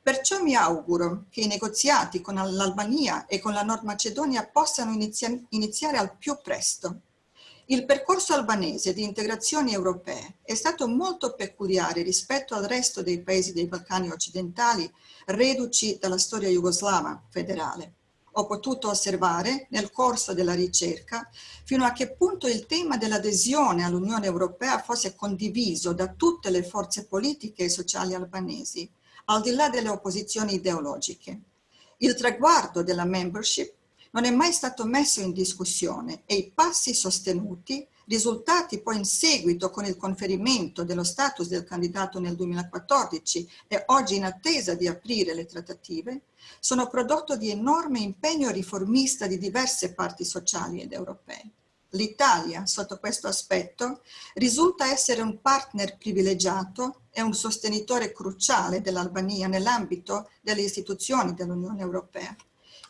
Perciò mi auguro che i negoziati con l'Albania e con la Nord Macedonia possano inizia iniziare al più presto il percorso albanese di integrazione europea è stato molto peculiare rispetto al resto dei paesi dei Balcani occidentali reduci dalla storia jugoslava federale. Ho potuto osservare nel corso della ricerca fino a che punto il tema dell'adesione all'Unione Europea fosse condiviso da tutte le forze politiche e sociali albanesi, al di là delle opposizioni ideologiche. Il traguardo della membership non è mai stato messo in discussione e i passi sostenuti, risultati poi in seguito con il conferimento dello status del candidato nel 2014 e oggi in attesa di aprire le trattative, sono prodotto di enorme impegno riformista di diverse parti sociali ed europee. L'Italia, sotto questo aspetto, risulta essere un partner privilegiato e un sostenitore cruciale dell'Albania nell'ambito delle istituzioni dell'Unione Europea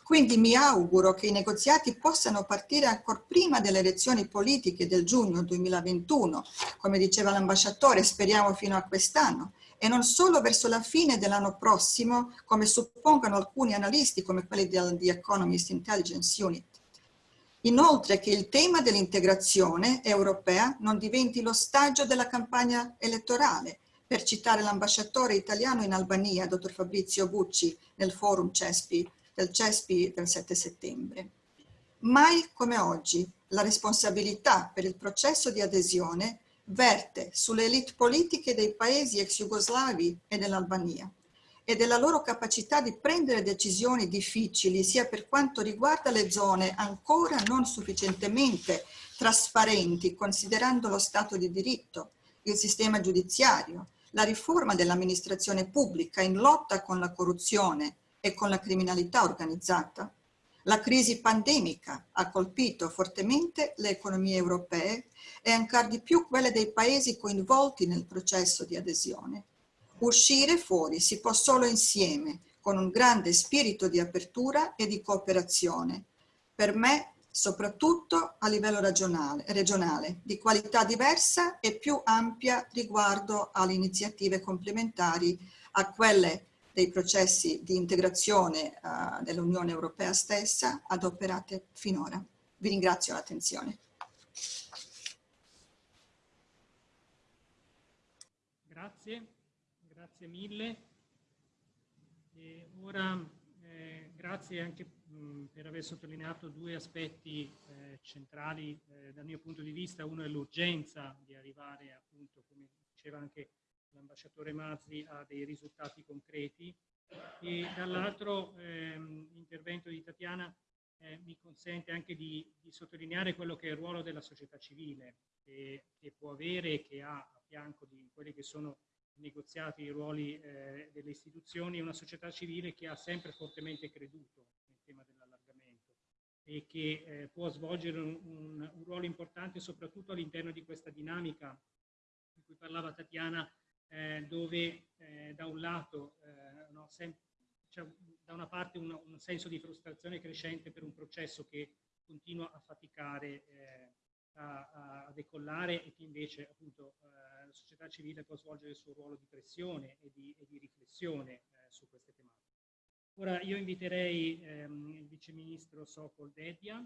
Quindi mi auguro che i negoziati possano partire ancora prima delle elezioni politiche del giugno 2021, come diceva l'ambasciatore, speriamo fino a quest'anno, e non solo verso la fine dell'anno prossimo, come suppongono alcuni analisti come quelli The Economist Intelligence Unit. Inoltre che il tema dell'integrazione europea non diventi l'ostaggio della campagna elettorale, per citare l'ambasciatore italiano in Albania, dottor Fabrizio Bucci, nel forum CESPI del CESPI del 7 settembre. Mai come oggi la responsabilità per il processo di adesione verte sulle elite politiche dei paesi ex jugoslavi e dell'Albania e della loro capacità di prendere decisioni difficili sia per quanto riguarda le zone ancora non sufficientemente trasparenti considerando lo Stato di diritto, il sistema giudiziario, la riforma dell'amministrazione pubblica in lotta con la corruzione e con la criminalità organizzata. La crisi pandemica ha colpito fortemente le economie europee e ancora di più quelle dei paesi coinvolti nel processo di adesione. Uscire fuori si può solo insieme, con un grande spirito di apertura e di cooperazione. Per me, soprattutto a livello regionale, regionale di qualità diversa e più ampia riguardo alle iniziative complementari a quelle dei processi di integrazione uh, dell'Unione Europea stessa adoperate finora. Vi ringrazio l'attenzione. Grazie, grazie mille. E ora eh, grazie anche mh, per aver sottolineato due aspetti eh, centrali eh, dal mio punto di vista. Uno è l'urgenza di arrivare appunto, come diceva anche l'ambasciatore Mazzi ha dei risultati concreti. E dall'altro ehm, l'intervento di Tatiana eh, mi consente anche di, di, sottolineare quello che è il ruolo della società civile che, che può avere e che ha a fianco di quelli che sono i negoziati, i ruoli eh, delle istituzioni, una società civile che ha sempre fortemente creduto nel tema dell'allargamento e che eh, può svolgere un, un, un ruolo importante soprattutto all'interno di questa dinamica di cui parlava Tatiana eh, dove eh, da un lato eh, no, c'è da una parte un, un, senso di frustrazione crescente per un processo che continua a faticare eh, a, a, decollare e che invece appunto eh, la società civile può svolgere il suo ruolo di pressione e di, e di riflessione su queste tematiche. Ora io inviterei ehm, il viceministro Sokol Dedia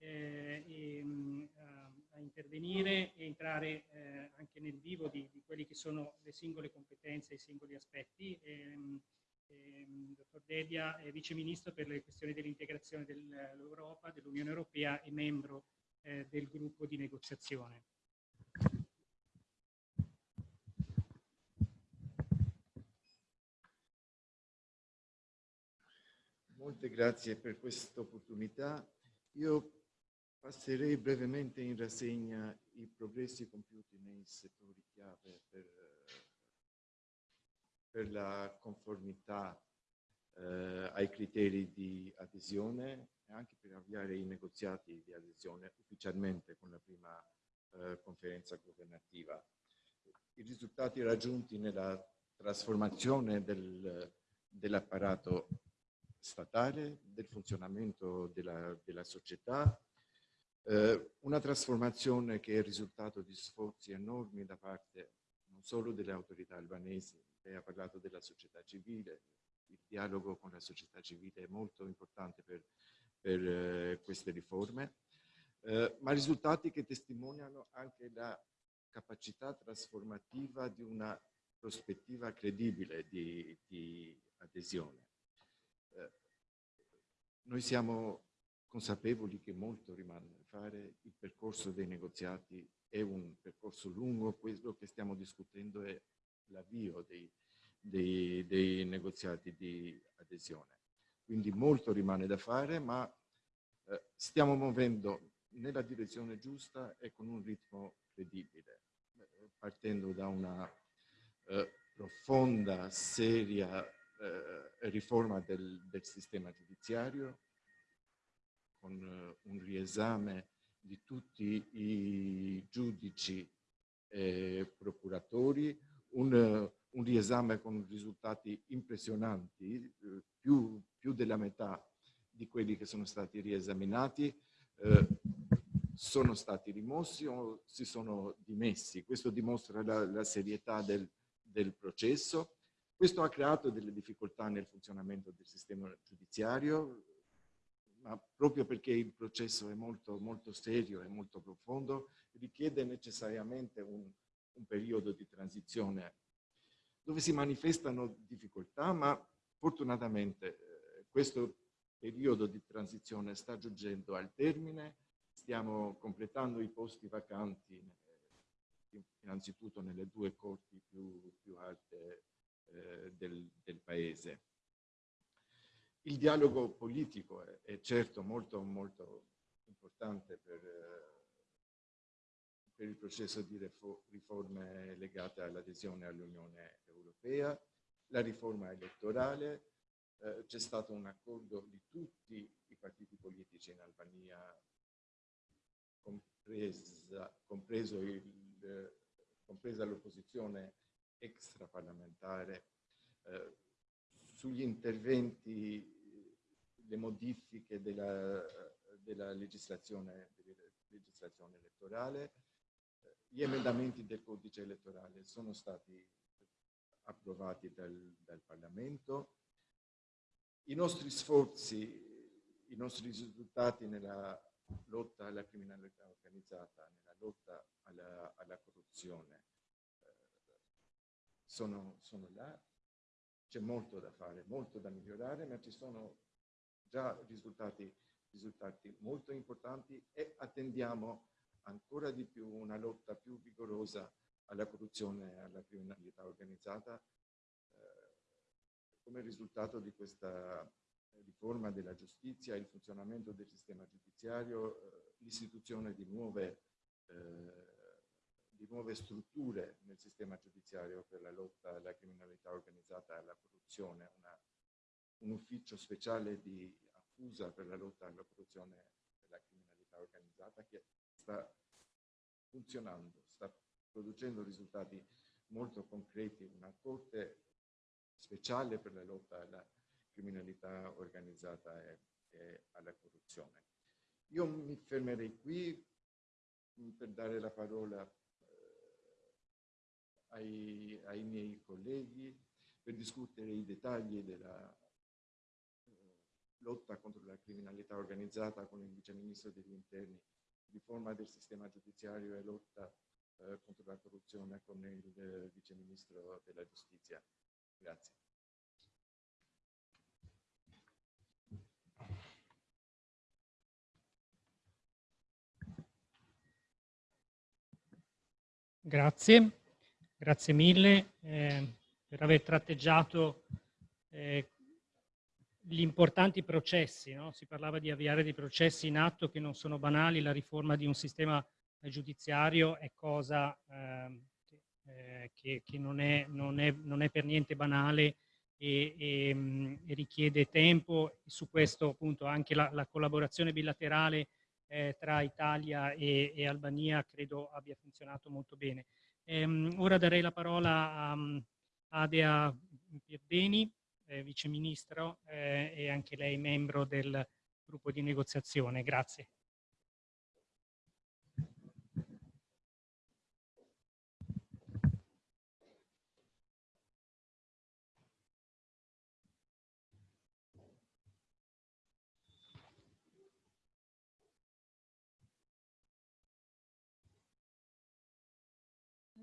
eh, e, mh, a, a, intervenire e entrare eh, anche nel vivo di, di quelle che sono le singole competenze i singoli aspetti. E, mh, e, dottor Dedia è Vice Ministro per le questioni dell'integrazione dell'Europa, dell'Unione Europea e membro eh, del gruppo di negoziazione. Molte grazie per questa opportunità. Io Passerei brevemente in rassegna i progressi compiuti nei settori chiave per, per la conformità eh, ai criteri di adesione e anche per avviare i negoziati di adesione ufficialmente con la prima eh, conferenza governativa. I risultati raggiunti nella trasformazione del, dell'apparato statale, del funzionamento della, della società, eh, una trasformazione che è il risultato di sforzi enormi da parte non solo delle autorità albanesi, lei ha parlato della società civile, il dialogo con la società civile è molto importante per, per eh, queste riforme, eh, ma risultati che testimoniano anche la capacità trasformativa di una prospettiva credibile di, di adesione. Eh, noi siamo consapevoli che molto rimane da fare, il percorso dei negoziati è un percorso lungo, quello che stiamo discutendo è l'avvio dei, dei, dei, negoziati di adesione. Quindi molto rimane da fare, ma eh, stiamo muovendo nella direzione giusta e con un ritmo credibile, partendo da una eh, profonda, seria eh, riforma del, del sistema giudiziario, con eh, un riesame di tutti i giudici e procuratori, un, eh, un riesame con risultati impressionanti, eh, più, più della metà di quelli che sono stati riesaminati eh, sono stati rimossi o si sono dimessi. Questo dimostra la, la serietà del, del processo. Questo ha creato delle difficoltà nel funzionamento del sistema giudiziario, ma proprio perché il processo è molto, molto serio e molto profondo, richiede necessariamente un, un periodo di transizione dove si manifestano difficoltà, ma fortunatamente eh, questo periodo di transizione sta giungendo al termine, stiamo completando i posti vacanti eh, innanzitutto nelle due corti più, più alte eh, del, del, paese. Il dialogo politico è, è certo molto, molto importante per, eh, per il processo di riforme legate all'adesione all'Unione Europea, la riforma elettorale, eh, c'è stato un accordo di tutti i partiti politici in Albania, compresa, compresa l'opposizione extraparlamentare, eh, sugli interventi, le modifiche della, della legislazione, della legislazione elettorale, eh, gli emendamenti del codice elettorale sono stati approvati dal, dal Parlamento, i nostri sforzi, i nostri risultati nella lotta alla criminalità organizzata, nella lotta alla, alla corruzione, eh, sono, sono là. C'è molto da fare, molto da migliorare, ma ci sono già risultati, risultati molto importanti e attendiamo ancora di più una lotta più vigorosa alla corruzione e alla criminalità organizzata come risultato di questa riforma della giustizia, il funzionamento del sistema giudiziario, eh, l'istituzione di nuove, eh, di nuove strutture nel sistema giudiziario per la lotta alla criminalità organizzata e alla corruzione, una, un ufficio speciale di accusa per la lotta alla corruzione e alla criminalità organizzata che sta funzionando, sta producendo risultati molto concreti, una corte speciale per la lotta alla criminalità organizzata e, e alla corruzione. Io mi fermerei qui mm, per dare la parola eh, ai, ai, miei colleghi per discutere i dettagli della eh, lotta contro la criminalità organizzata con il Vice Ministro degli Interni, riforma del sistema giudiziario e lotta eh, contro la corruzione con il eh, Vice Ministro della Giustizia. Grazie. Grazie, grazie mille eh, per aver tratteggiato eh, gli importanti processi. No? Si parlava di avviare dei processi in atto che non sono banali, la riforma di un sistema giudiziario è cosa ehm, eh, che, che non, è, non, è, non, è, per niente banale e, e, mm, e, richiede tempo. Su questo appunto anche la, la collaborazione bilaterale eh, tra Italia e, e, Albania credo abbia funzionato molto bene. Ehm, ora darei la parola a, a Adea Pierdeni, eh, Vice Ministro eh, e anche lei membro del gruppo di negoziazione. Grazie.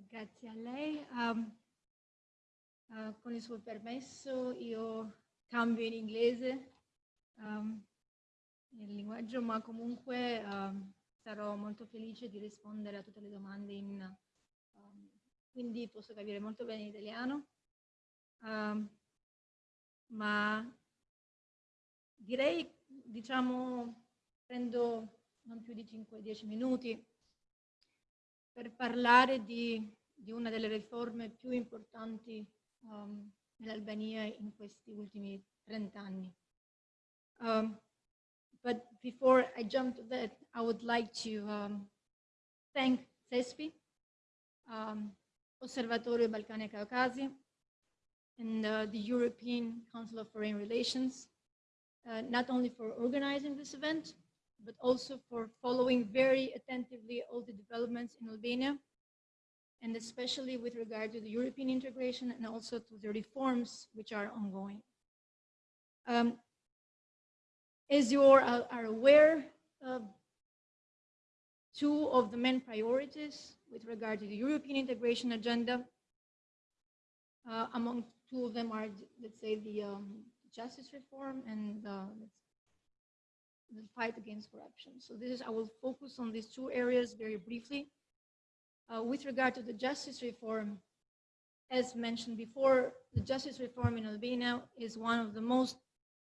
Grazie a lei. Um, uh, con il suo permesso io cambio in inglese um, il linguaggio, ma comunque um, sarò molto felice di rispondere a tutte le domande in... quindi posso capire molto bene l'italiano. ma direi, diciamo, prendo non più di 5-10 minuti per parlare di di una delle riforme più importanti um, nell'Albania in questi ultimi 30 anni. Um, but before I jump to that, I would like to um, thank CESPI, um, Osservatorio Balcani Caucasi, and uh, the European Council of Foreign Relations, uh, not only for organizing this event, but also for following very attentively all the developments in Albania, and especially with regard to the European integration and also to the reforms which are ongoing. Um, as you are aware, uh, two of the main priorities with regard to the European integration agenda, uh, among two of them are, let's say, the um, justice reform and uh, the fight against corruption. So this is, I will focus on these two areas very briefly. Uh, with regard to the justice reform, as mentioned before, the justice reform in Albania is one of the most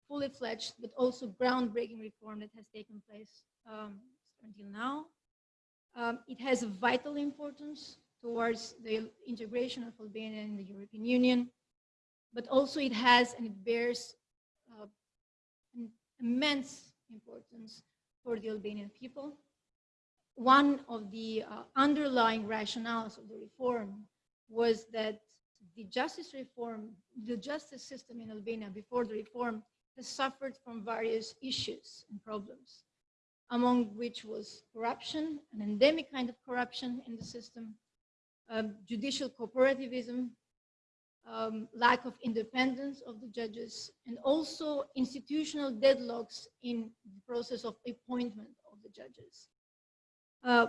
fully fledged, but also groundbreaking reform that has taken place um, until now. Um, it has a vital importance towards the integration of Albania in the European Union, but also it has and it bears uh, an immense importance for the Albanian people. One of the uh, underlying rationales of the reform was that the justice reform, the justice system in Albania before the reform has suffered from various issues and problems, among which was corruption, an endemic kind of corruption in the system, um, judicial cooperativism, um, lack of independence of the judges, and also institutional deadlocks in the process of appointment of the judges. Uh,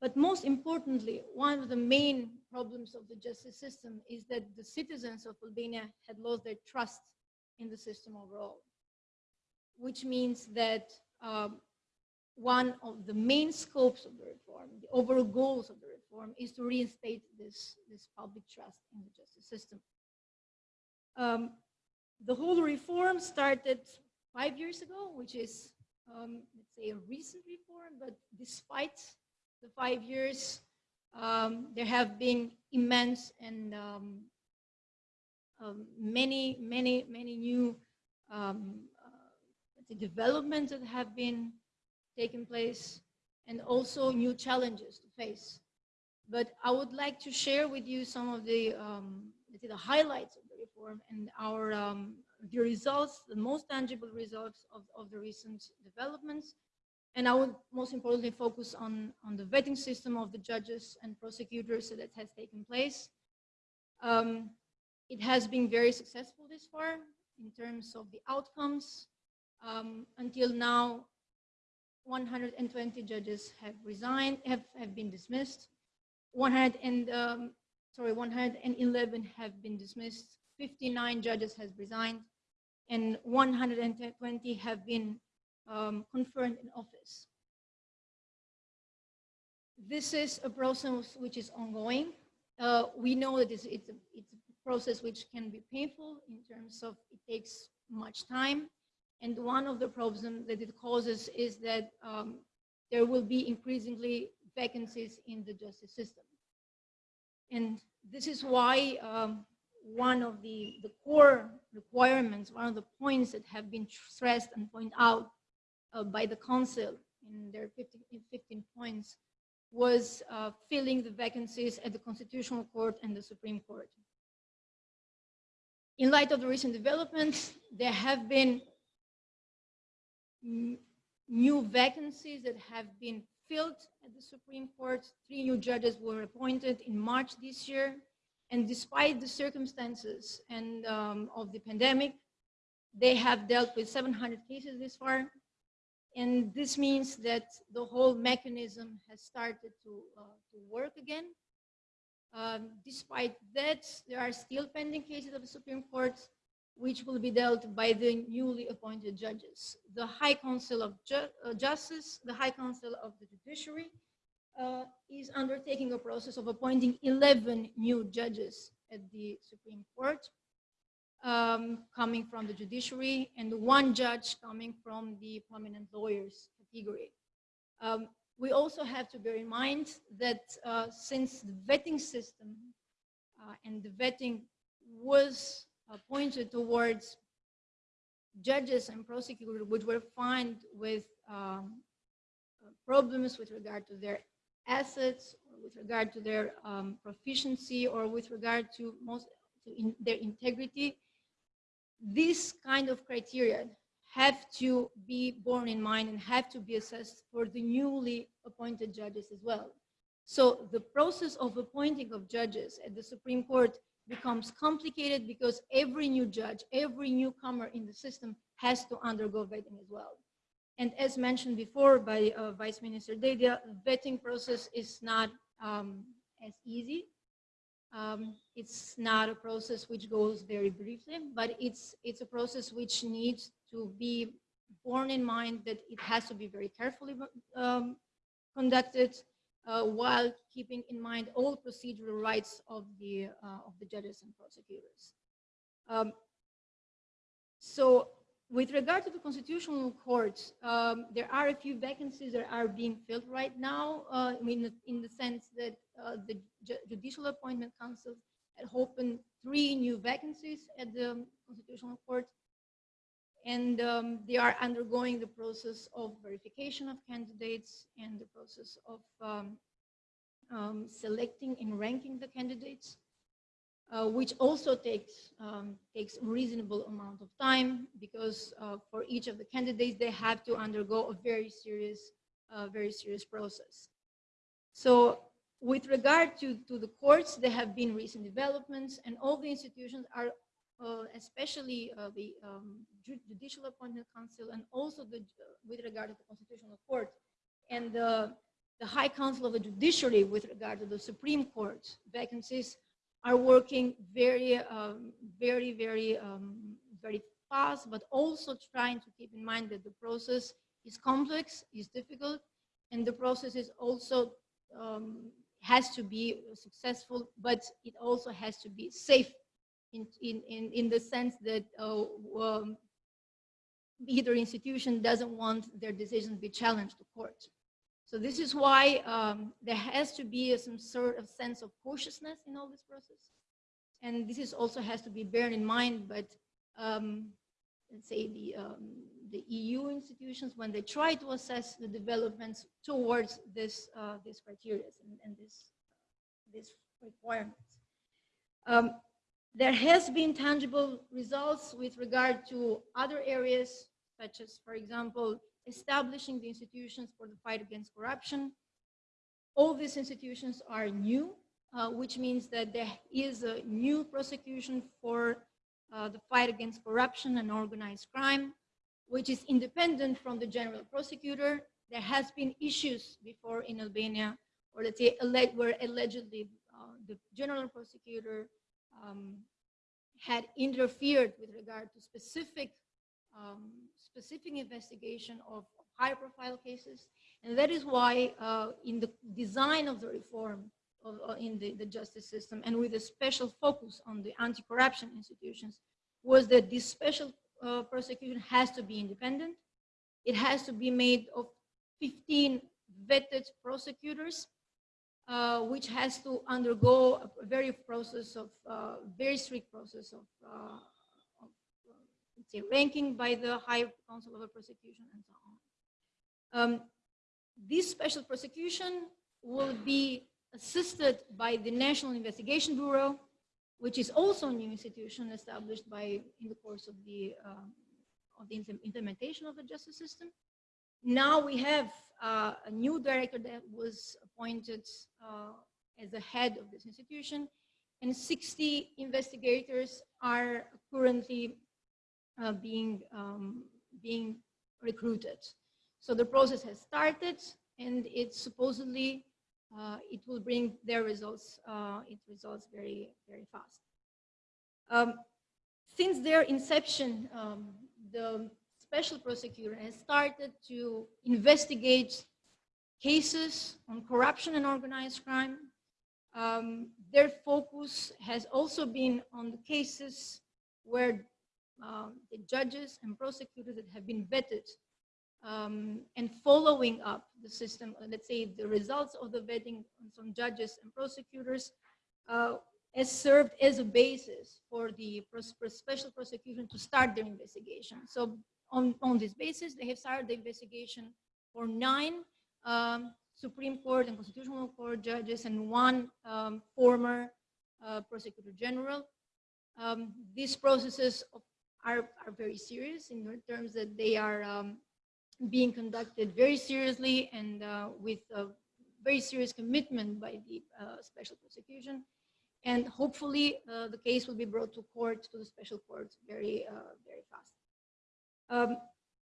but most importantly, one of the main problems of the justice system is that the citizens of Albania had lost their trust in the system overall, which means that um, one of the main scopes of the reform, the overall goals of the reform, is to reinstate this, this public trust in the justice system. Um, the whole reform started five years ago, which is um, let's say, a recent reform, but despite the five years, um, there have been immense and um, um many, many, many new um, uh, developments that have been taking place and also new challenges to face. But I would like to share with you some of the, um, the highlights of the reform and our um, the results, the most tangible results of, of the recent developments. And I would most importantly focus on, on the vetting system of the judges and prosecutors that has taken place. Um, it has been very successful this far in terms of the outcomes. Um, until now, 120 judges have resigned, have, have been dismissed. 100 and, um, sorry, 111 have been dismissed. 59 judges has resigned and 120 have been um, confirmed in office. This is a process which is ongoing. Uh, we know that it's, it's, a, it's a process which can be painful in terms of it takes much time. And one of the problems that it causes is that um, there will be increasingly vacancies in the justice system. And this is why um, one of the, the core requirements, one of the points that have been stressed and pointed out uh, by the council in their 15, 15 points was uh, filling the vacancies at the Constitutional Court and the Supreme Court. In light of the recent developments, there have been new vacancies that have been filled at the Supreme Court. Three new judges were appointed in March this year. And despite the circumstances and um, of the pandemic, they have dealt with 700 cases this far. And this means that the whole mechanism has started to, uh, to work again. Um, despite that, there are still pending cases of the Supreme Court, which will be dealt by the newly appointed judges. The High Council of Ju uh, Justice, the High Council of the Judiciary, uh, is undertaking a process of appointing 11 new judges at the Supreme Court, um, coming from the judiciary, and one judge coming from the prominent lawyers category. Um, we also have to bear in mind that uh, since the vetting system uh, and the vetting was pointed towards judges and prosecutors which were fined with um, problems with regard to their assets or with regard to their um, proficiency or with regard to most to in their integrity, this kind of criteria have to be borne in mind and have to be assessed for the newly appointed judges as well. So the process of appointing of judges at the Supreme Court becomes complicated because every new judge, every newcomer in the system has to undergo vetting as well. And as mentioned before by uh, Vice Minister Day, the vetting process is not um, as easy. Um, it's not a process which goes very briefly, but it's, it's a process which needs to be borne in mind that it has to be very carefully um, conducted while keeping in mind all procedural rights of the, uh, of the judges and prosecutors. Um, so with regard to the constitutional court, um, there are a few vacancies that are being filled right now, uh, I mean, in the sense that uh, the Ju Judicial Appointment Council had opened three new vacancies at the Constitutional Court, and um, they are undergoing the process of verification of candidates and the process of um, um, selecting and ranking the candidates uh, which also takes um, takes a reasonable amount of time because uh, for each of the candidates they have to undergo a very serious uh, very serious process. So with regard to, to the courts, there have been recent developments and all the institutions are, uh, especially uh, the um, Judicial Appointment Council and also the, with regard to the Constitutional Court and the, the High Council of the Judiciary with regard to the Supreme Court vacancies are working very, um, very, very, um, very fast, but also trying to keep in mind that the process is complex, is difficult, and the process is also um, has to be successful, but it also has to be safe in, in, in, in the sense that uh, um, either institution doesn't want their decision to be challenged to court. So this is why um, there has to be some sort of sense of cautiousness in all this process. And this is also has to be borne in mind, but um, let's say the, um, the EU institutions, when they try to assess the developments towards this, uh, this criteria and, and this, this requirements. There has been tangible results with regard to other areas, such as, for example, establishing the institutions for the fight against corruption. All these institutions are new, uh, which means that there is a new prosecution for uh, the fight against corruption and organized crime, which is independent from the general prosecutor. There has been issues before in Albania, or let's say where allegedly uh, the general prosecutor um, had interfered with regard to specific um, specific investigation of high profile cases. And that is why uh, in the design of the reform of, uh, in the, the justice system and with a special focus on the anti-corruption institutions was that this special uh, prosecution has to be independent. It has to be made of 15 vetted prosecutors, uh, which has to undergo a very process of, uh, very strict process of, uh, of say, ranking by the High Council of a Prosecution and so on. Um, this special prosecution will be assisted by the National Investigation Bureau, which is also a new institution established by in the course of the uh, of the implementation of the justice system. Now we have uh, a new director that was appointed uh, as the head of this institution, and 60 investigators are currently uh, being um, being recruited. So the process has started, and it's supposedly uh, it will bring their results, uh, it results very, very fast. Um, since their inception, um, the special prosecutor has started to investigate cases on corruption and organized crime. Um, their focus has also been on the cases where um, the judges and prosecutors that have been vetted um, and following up the system, uh, let's say the results of the vetting on some judges and prosecutors uh, has served as a basis for the special prosecution to start their investigation. So on, on this basis, they have started the investigation for nine um, Supreme Court and Constitutional Court judges and one um, former uh, prosecutor general. Um, these processes are, are very serious in terms that they are um, being conducted very seriously and uh, with a very serious commitment by the uh, special prosecution. And hopefully uh, the case will be brought to court, to the special court, very, uh, very fast. Um,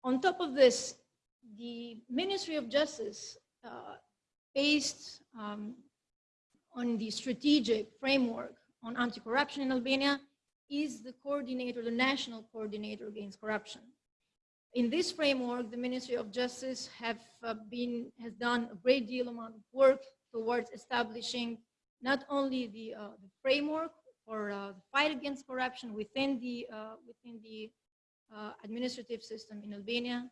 on top of this, the Ministry of Justice, uh, based um, on the strategic framework on anti-corruption in Albania, is the coordinator, the national coordinator against corruption. In this framework, the Ministry of Justice have uh, been, has done a great deal amount of work towards establishing not only the, uh, the framework for uh, the fight against corruption within the, uh, within the uh, administrative system in Albania,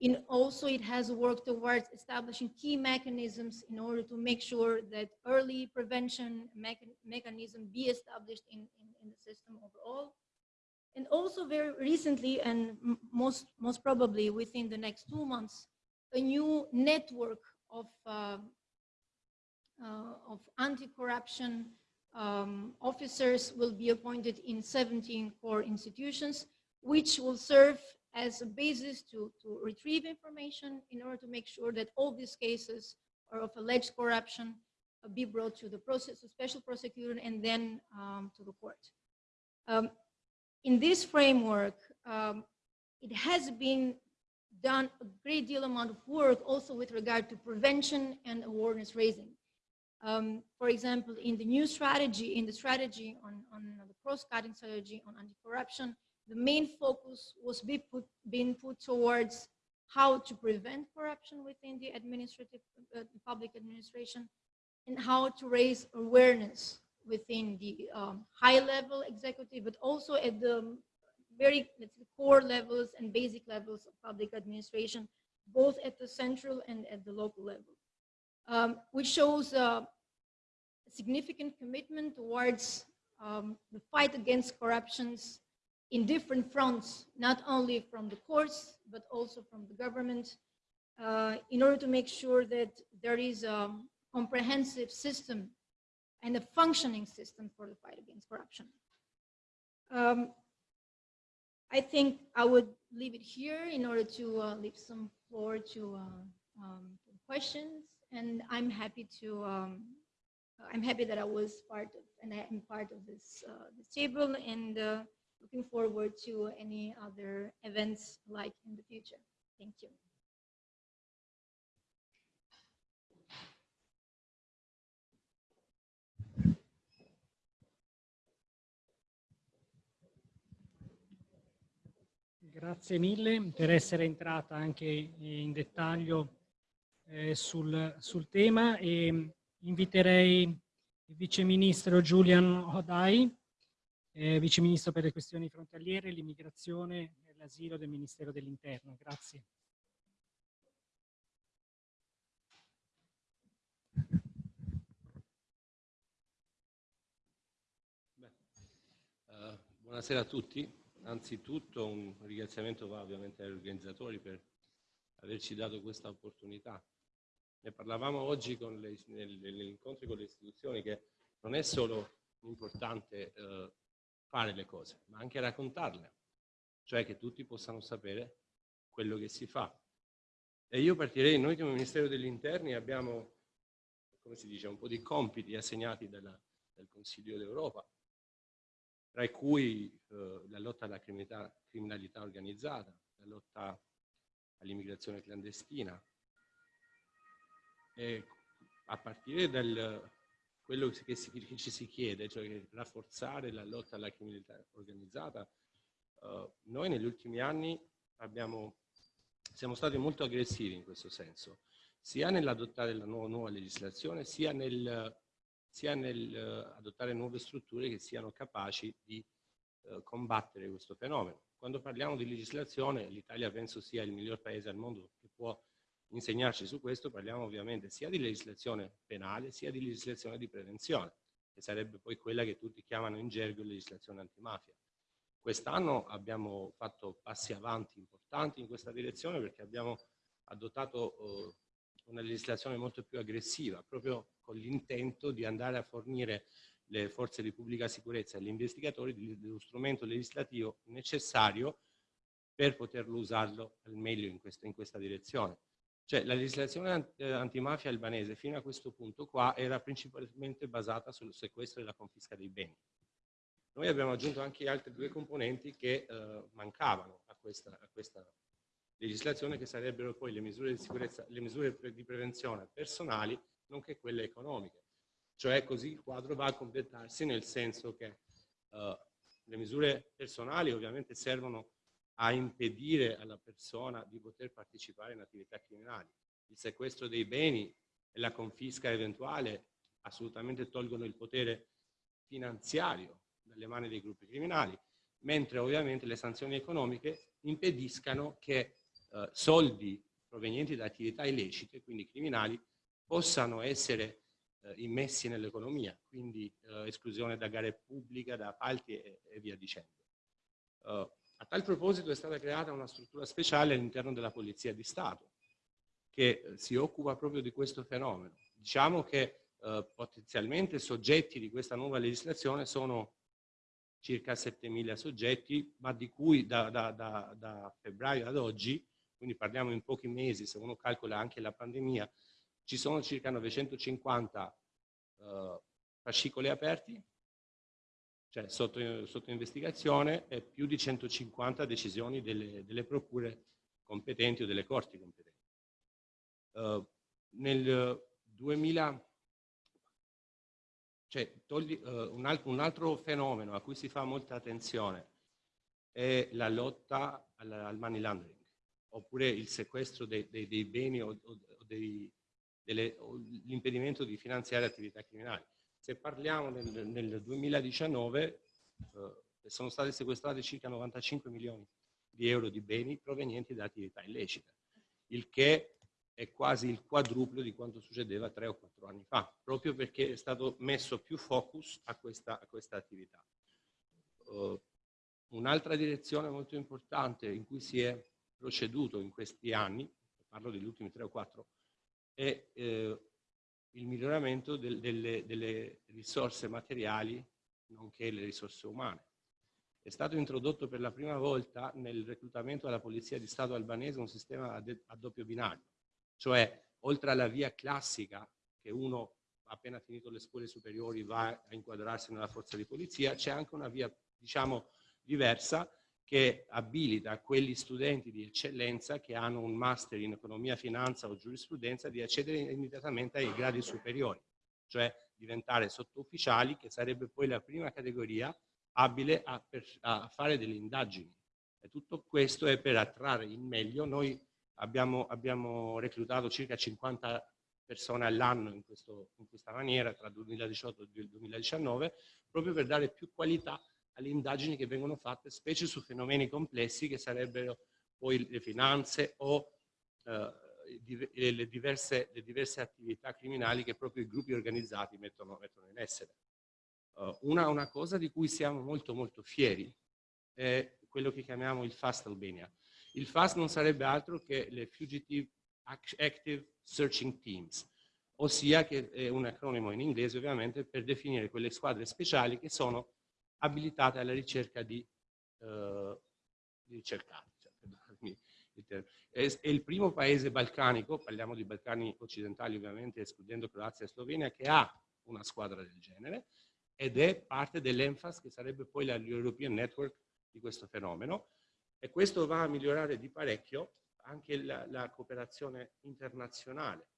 in also it has worked towards establishing key mechanisms in order to make sure that early prevention mechan mechanism be established in, in, in, the system overall. And also very recently, and most, most probably within the next two months, a new network of, uh, uh, of anti-corruption um, officers will be appointed in 17 core institutions, which will serve as a basis to, to retrieve information in order to make sure that all these cases or of alleged corruption uh, be brought to the process, to special prosecutor and then um, to the court. Um, in this framework, um, it has been done a great deal amount of work also with regard to prevention and awareness raising. Um, for example, in the new strategy, in the strategy on, on the cross-cutting strategy on anti-corruption, the main focus was be put, being put towards how to prevent corruption within the administrative, uh, public administration, and how to raise awareness within the um, high level executive, but also at the very let's core levels and basic levels of public administration, both at the central and at the local level, um, which shows a significant commitment towards um, the fight against corruptions in different fronts, not only from the courts, but also from the government, uh, in order to make sure that there is a comprehensive system and a functioning system for the fight against corruption. Um, I think I would leave it here in order to uh, leave some floor to, uh, um, questions, and I'm happy to. Um, I'm happy that I was part of, and I am part of this uh, this table, and uh, looking forward to any other events like in the future. Thank you. Grazie mille per essere entrata anche in dettaglio eh, sul, sul, tema e inviterei il Vice Ministro Julian Hodai eh, Vice Ministro per le questioni frontaliere, l'immigrazione e l'asilo del Ministero dell'Interno. Grazie. Uh, buonasera a tutti. Anzitutto un ringraziamento va ovviamente agli organizzatori per averci dato questa opportunità. Ne parlavamo oggi negli incontri con le istituzioni che non è solo importante uh, fare le cose, ma anche raccontarle, cioè che tutti possano sapere quello che si fa. E io partirei, noi come Ministero degli Interni abbiamo, come si dice, un po' di compiti assegnati dalla, dal Consiglio d'Europa, tra cui eh, la lotta alla criminalità, criminalità organizzata, la lotta all'immigrazione clandestina, e a partire dal, quello che, si, che, ci si chiede, cioè rafforzare la lotta alla criminalità organizzata, uh, noi negli ultimi anni abbiamo, siamo stati molto aggressivi in questo senso, sia nell'adottare la nuova, nuova, legislazione, sia nel, sia nel uh, adottare nuove strutture che siano capaci di uh, combattere questo fenomeno. Quando parliamo di legislazione, l'Italia penso sia il miglior paese al mondo che può insegnarci su questo parliamo ovviamente sia di legislazione penale sia di legislazione di prevenzione, che sarebbe poi quella che tutti chiamano in gergo legislazione antimafia. Quest'anno abbiamo fatto passi avanti importanti in questa direzione perché abbiamo adottato eh, una legislazione molto più aggressiva, proprio con l'intento di andare a fornire le forze di pubblica sicurezza e gli investigatori dello strumento legislativo necessario per poterlo usarlo al meglio in questa, in questa direzione. Cioè la legislazione eh, antimafia albanese fino a questo punto qua era principalmente basata sul sequestro e la confisca dei beni. Noi abbiamo aggiunto anche altre due componenti che eh, mancavano a questa, a questa, legislazione che sarebbero poi le misure di sicurezza, le misure di prevenzione personali nonché quelle economiche. Cioè così il quadro va a completarsi nel senso che eh, le misure personali ovviamente servono a impedire alla persona di poter partecipare in attività criminali. Il sequestro dei beni e la confisca eventuale assolutamente tolgono il potere finanziario dalle mani dei gruppi criminali, mentre ovviamente le sanzioni economiche impediscano che eh, soldi provenienti da attività illecite, quindi criminali, possano essere eh, immessi nell'economia, quindi eh, esclusione da gare pubbliche, da appalti e, e via dicendo. Uh, a tal proposito è stata creata una struttura speciale all'interno della Polizia di Stato che eh, si occupa proprio di questo fenomeno. Diciamo che eh, potenzialmente soggetti di questa nuova legislazione sono circa 7.000 soggetti, ma di cui da, da, da, da, febbraio ad oggi, quindi parliamo in pochi mesi, se uno calcola anche la pandemia, ci sono circa 950 eh, fascicoli aperti cioè sotto, sotto investigazione e più di 150 decisioni delle, delle procure competenti o delle corti competenti. Uh, nel 2000, cioè, togli, uh, un, altro, un, altro, fenomeno a cui si fa molta attenzione è la lotta al, al money laundering, oppure il sequestro dei, dei, dei beni o, o, o l'impedimento di finanziare attività criminali. Se parliamo nel, nel 2019 eh, sono stati sequestrati circa 95 milioni di euro di beni provenienti da attività illecite, il che è quasi il quadruplo di quanto succedeva tre o quattro anni fa, proprio perché è stato messo più focus a questa, a questa attività. Uh, Un'altra direzione molto importante in cui si è proceduto in questi anni, parlo degli ultimi tre o quattro, è eh, il miglioramento del, delle, delle risorse materiali nonché le risorse umane. È stato introdotto per la prima volta nel reclutamento alla Polizia di Stato albanese un sistema a, doppio binario, cioè oltre alla via classica che uno appena finito le scuole superiori va a inquadrarsi nella forza di polizia, c'è anche una via diciamo diversa che abilita quegli studenti di eccellenza che hanno un master in economia, finanza o giurisprudenza di accedere immediatamente ai gradi superiori, cioè diventare sottufficiali, che sarebbe poi la prima categoria abile a, per, a fare delle indagini. E tutto questo è per attrarre in meglio. Noi abbiamo, abbiamo reclutato circa 50 persone all'anno in, in, questa maniera tra il 2018 e il 2019, proprio per dare più qualità alle indagini che vengono fatte, specie su fenomeni complessi che sarebbero poi le finanze o eh, le, diverse, le, diverse, attività criminali che proprio i gruppi organizzati mettono, mettono in essere. Uh, una, una, cosa di cui siamo molto molto fieri è quello che chiamiamo il FAST Albania. Il FAST non sarebbe altro che le Fugitive Active Searching Teams, ossia che è un acronimo in inglese ovviamente per definire quelle squadre speciali che sono abilitate alla ricerca di, uh, di ricercati. Cioè, è, il primo paese balcanico, parliamo di Balcani occidentali ovviamente, escludendo Croazia e Slovenia, che ha una squadra del genere ed è parte dell'ENFAS che sarebbe poi l'European Network di questo fenomeno e questo va a migliorare di parecchio anche la, la cooperazione internazionale.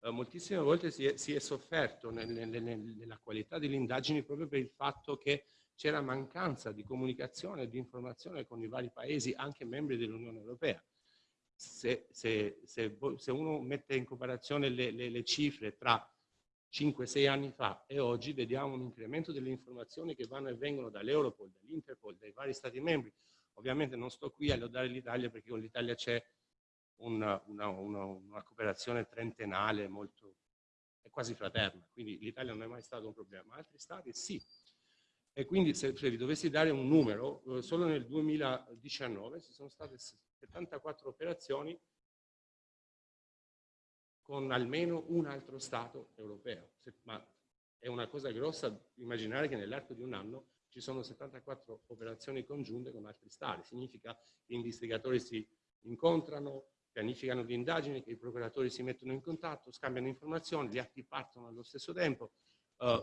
Uh, moltissime volte si è, si è sofferto nel, nel, nella qualità delle indagini proprio per il fatto che c'era mancanza di comunicazione e di informazione con i vari paesi, anche membri dell'Unione Europea. Se, se, se, se, uno mette in comparazione le, le, le cifre tra 5-6 anni fa e oggi, vediamo un incremento delle informazioni che vanno e vengono dall'Europol, dall'Interpol, dai vari Stati membri. Ovviamente non sto qui a lodare l'Italia perché con l'Italia c'è una, una, una, una, cooperazione trentennale molto, è quasi fraterna, quindi l'Italia non è mai stato un problema. Altri Stati sì, e quindi se, vi dovessi dare un numero, eh, solo nel 2019 ci sono state 74 operazioni con almeno un altro Stato europeo, ma è una cosa grossa immaginare che nell'arco di un anno ci sono 74 operazioni congiunte con altri stati. Significa che gli investigatori si incontrano, pianificano le indagini, che i procuratori si mettono in contatto, scambiano informazioni, gli atti partono allo stesso tempo. Uh,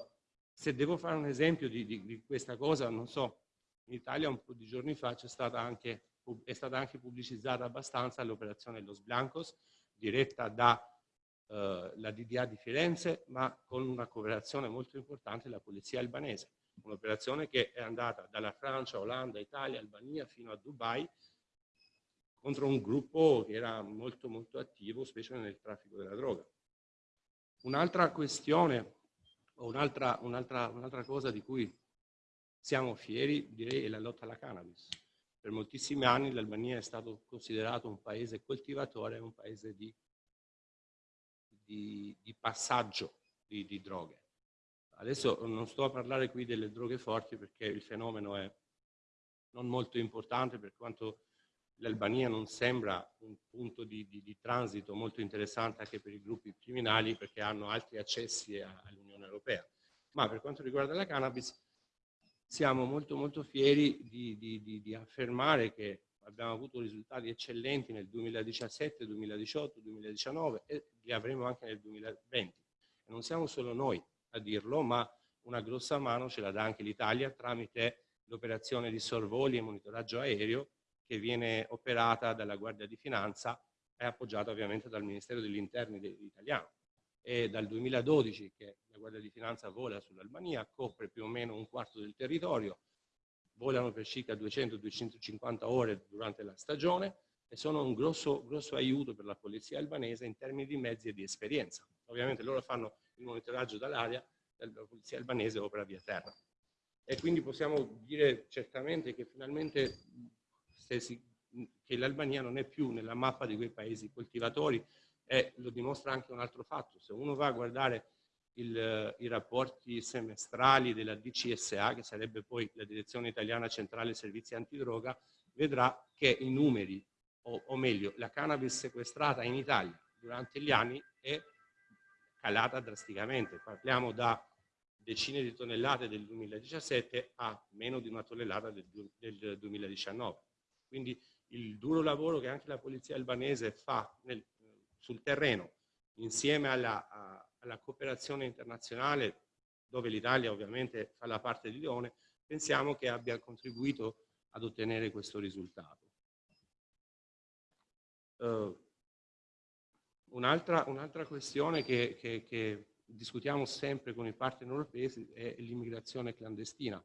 se devo fare un esempio di, di, di, questa cosa, non so, in Italia un po' di giorni fa stata anche, è stata anche pubblicizzata abbastanza l'operazione Los Blancos, diretta da uh, la DDA di Firenze, ma con una cooperazione molto importante della polizia albanese. Un'operazione che è andata dalla Francia, Olanda, Italia, Albania fino a Dubai contro un gruppo che era molto molto attivo, specie nel traffico della droga. Un'altra questione, un'altra un un cosa di cui siamo fieri, direi, è la lotta alla cannabis. Per moltissimi anni l'Albania è stato considerato un paese coltivatore, un paese di, di, di passaggio di, di droghe. Adesso non sto a parlare qui delle droghe forti perché il fenomeno è non molto importante per quanto l'Albania non sembra un punto di, di, di, transito molto interessante anche per i gruppi criminali perché hanno altri accessi all'Unione Europea. Ma per quanto riguarda la cannabis siamo molto molto fieri di, di affermare che abbiamo avuto risultati eccellenti nel 2017, 2018, 2019 e li avremo anche nel 2020. E non siamo solo noi a dirlo, ma una grossa mano ce la dà anche l'Italia tramite l'operazione di sorvoli e monitoraggio aereo che viene operata dalla Guardia di Finanza e appoggiata ovviamente dal Ministero degli Interni italiano. E dal 2012 che la Guardia di Finanza vola sull'Albania, copre più o meno un quarto del territorio, volano per circa 200-250 ore durante la stagione e sono un grosso, grosso aiuto per la polizia albanese in termini di mezzi e di esperienza. Ovviamente loro fanno il monitoraggio dall'aria, la polizia albanese opera via terra. E quindi possiamo dire certamente che finalmente si, che l'Albania non è più nella mappa di quei paesi coltivatori e lo dimostra anche un altro fatto. Se uno va a guardare il, i rapporti semestrali della DCSA, che sarebbe poi la Direzione Italiana Centrale Servizi Antidroga, vedrà che i numeri, o, o meglio, la cannabis sequestrata in Italia durante gli anni è calata drasticamente. Parliamo da decine di tonnellate del 2017 a meno di una tonnellata del, del 2019. Quindi il duro lavoro che anche la polizia albanese fa nel, sul terreno, insieme alla, a, alla cooperazione internazionale, dove l'Italia ovviamente fa la parte di leone, pensiamo che abbia contribuito ad ottenere questo risultato. Uh, Un'altra un questione che, che, che, discutiamo sempre con i partner europei è l'immigrazione clandestina.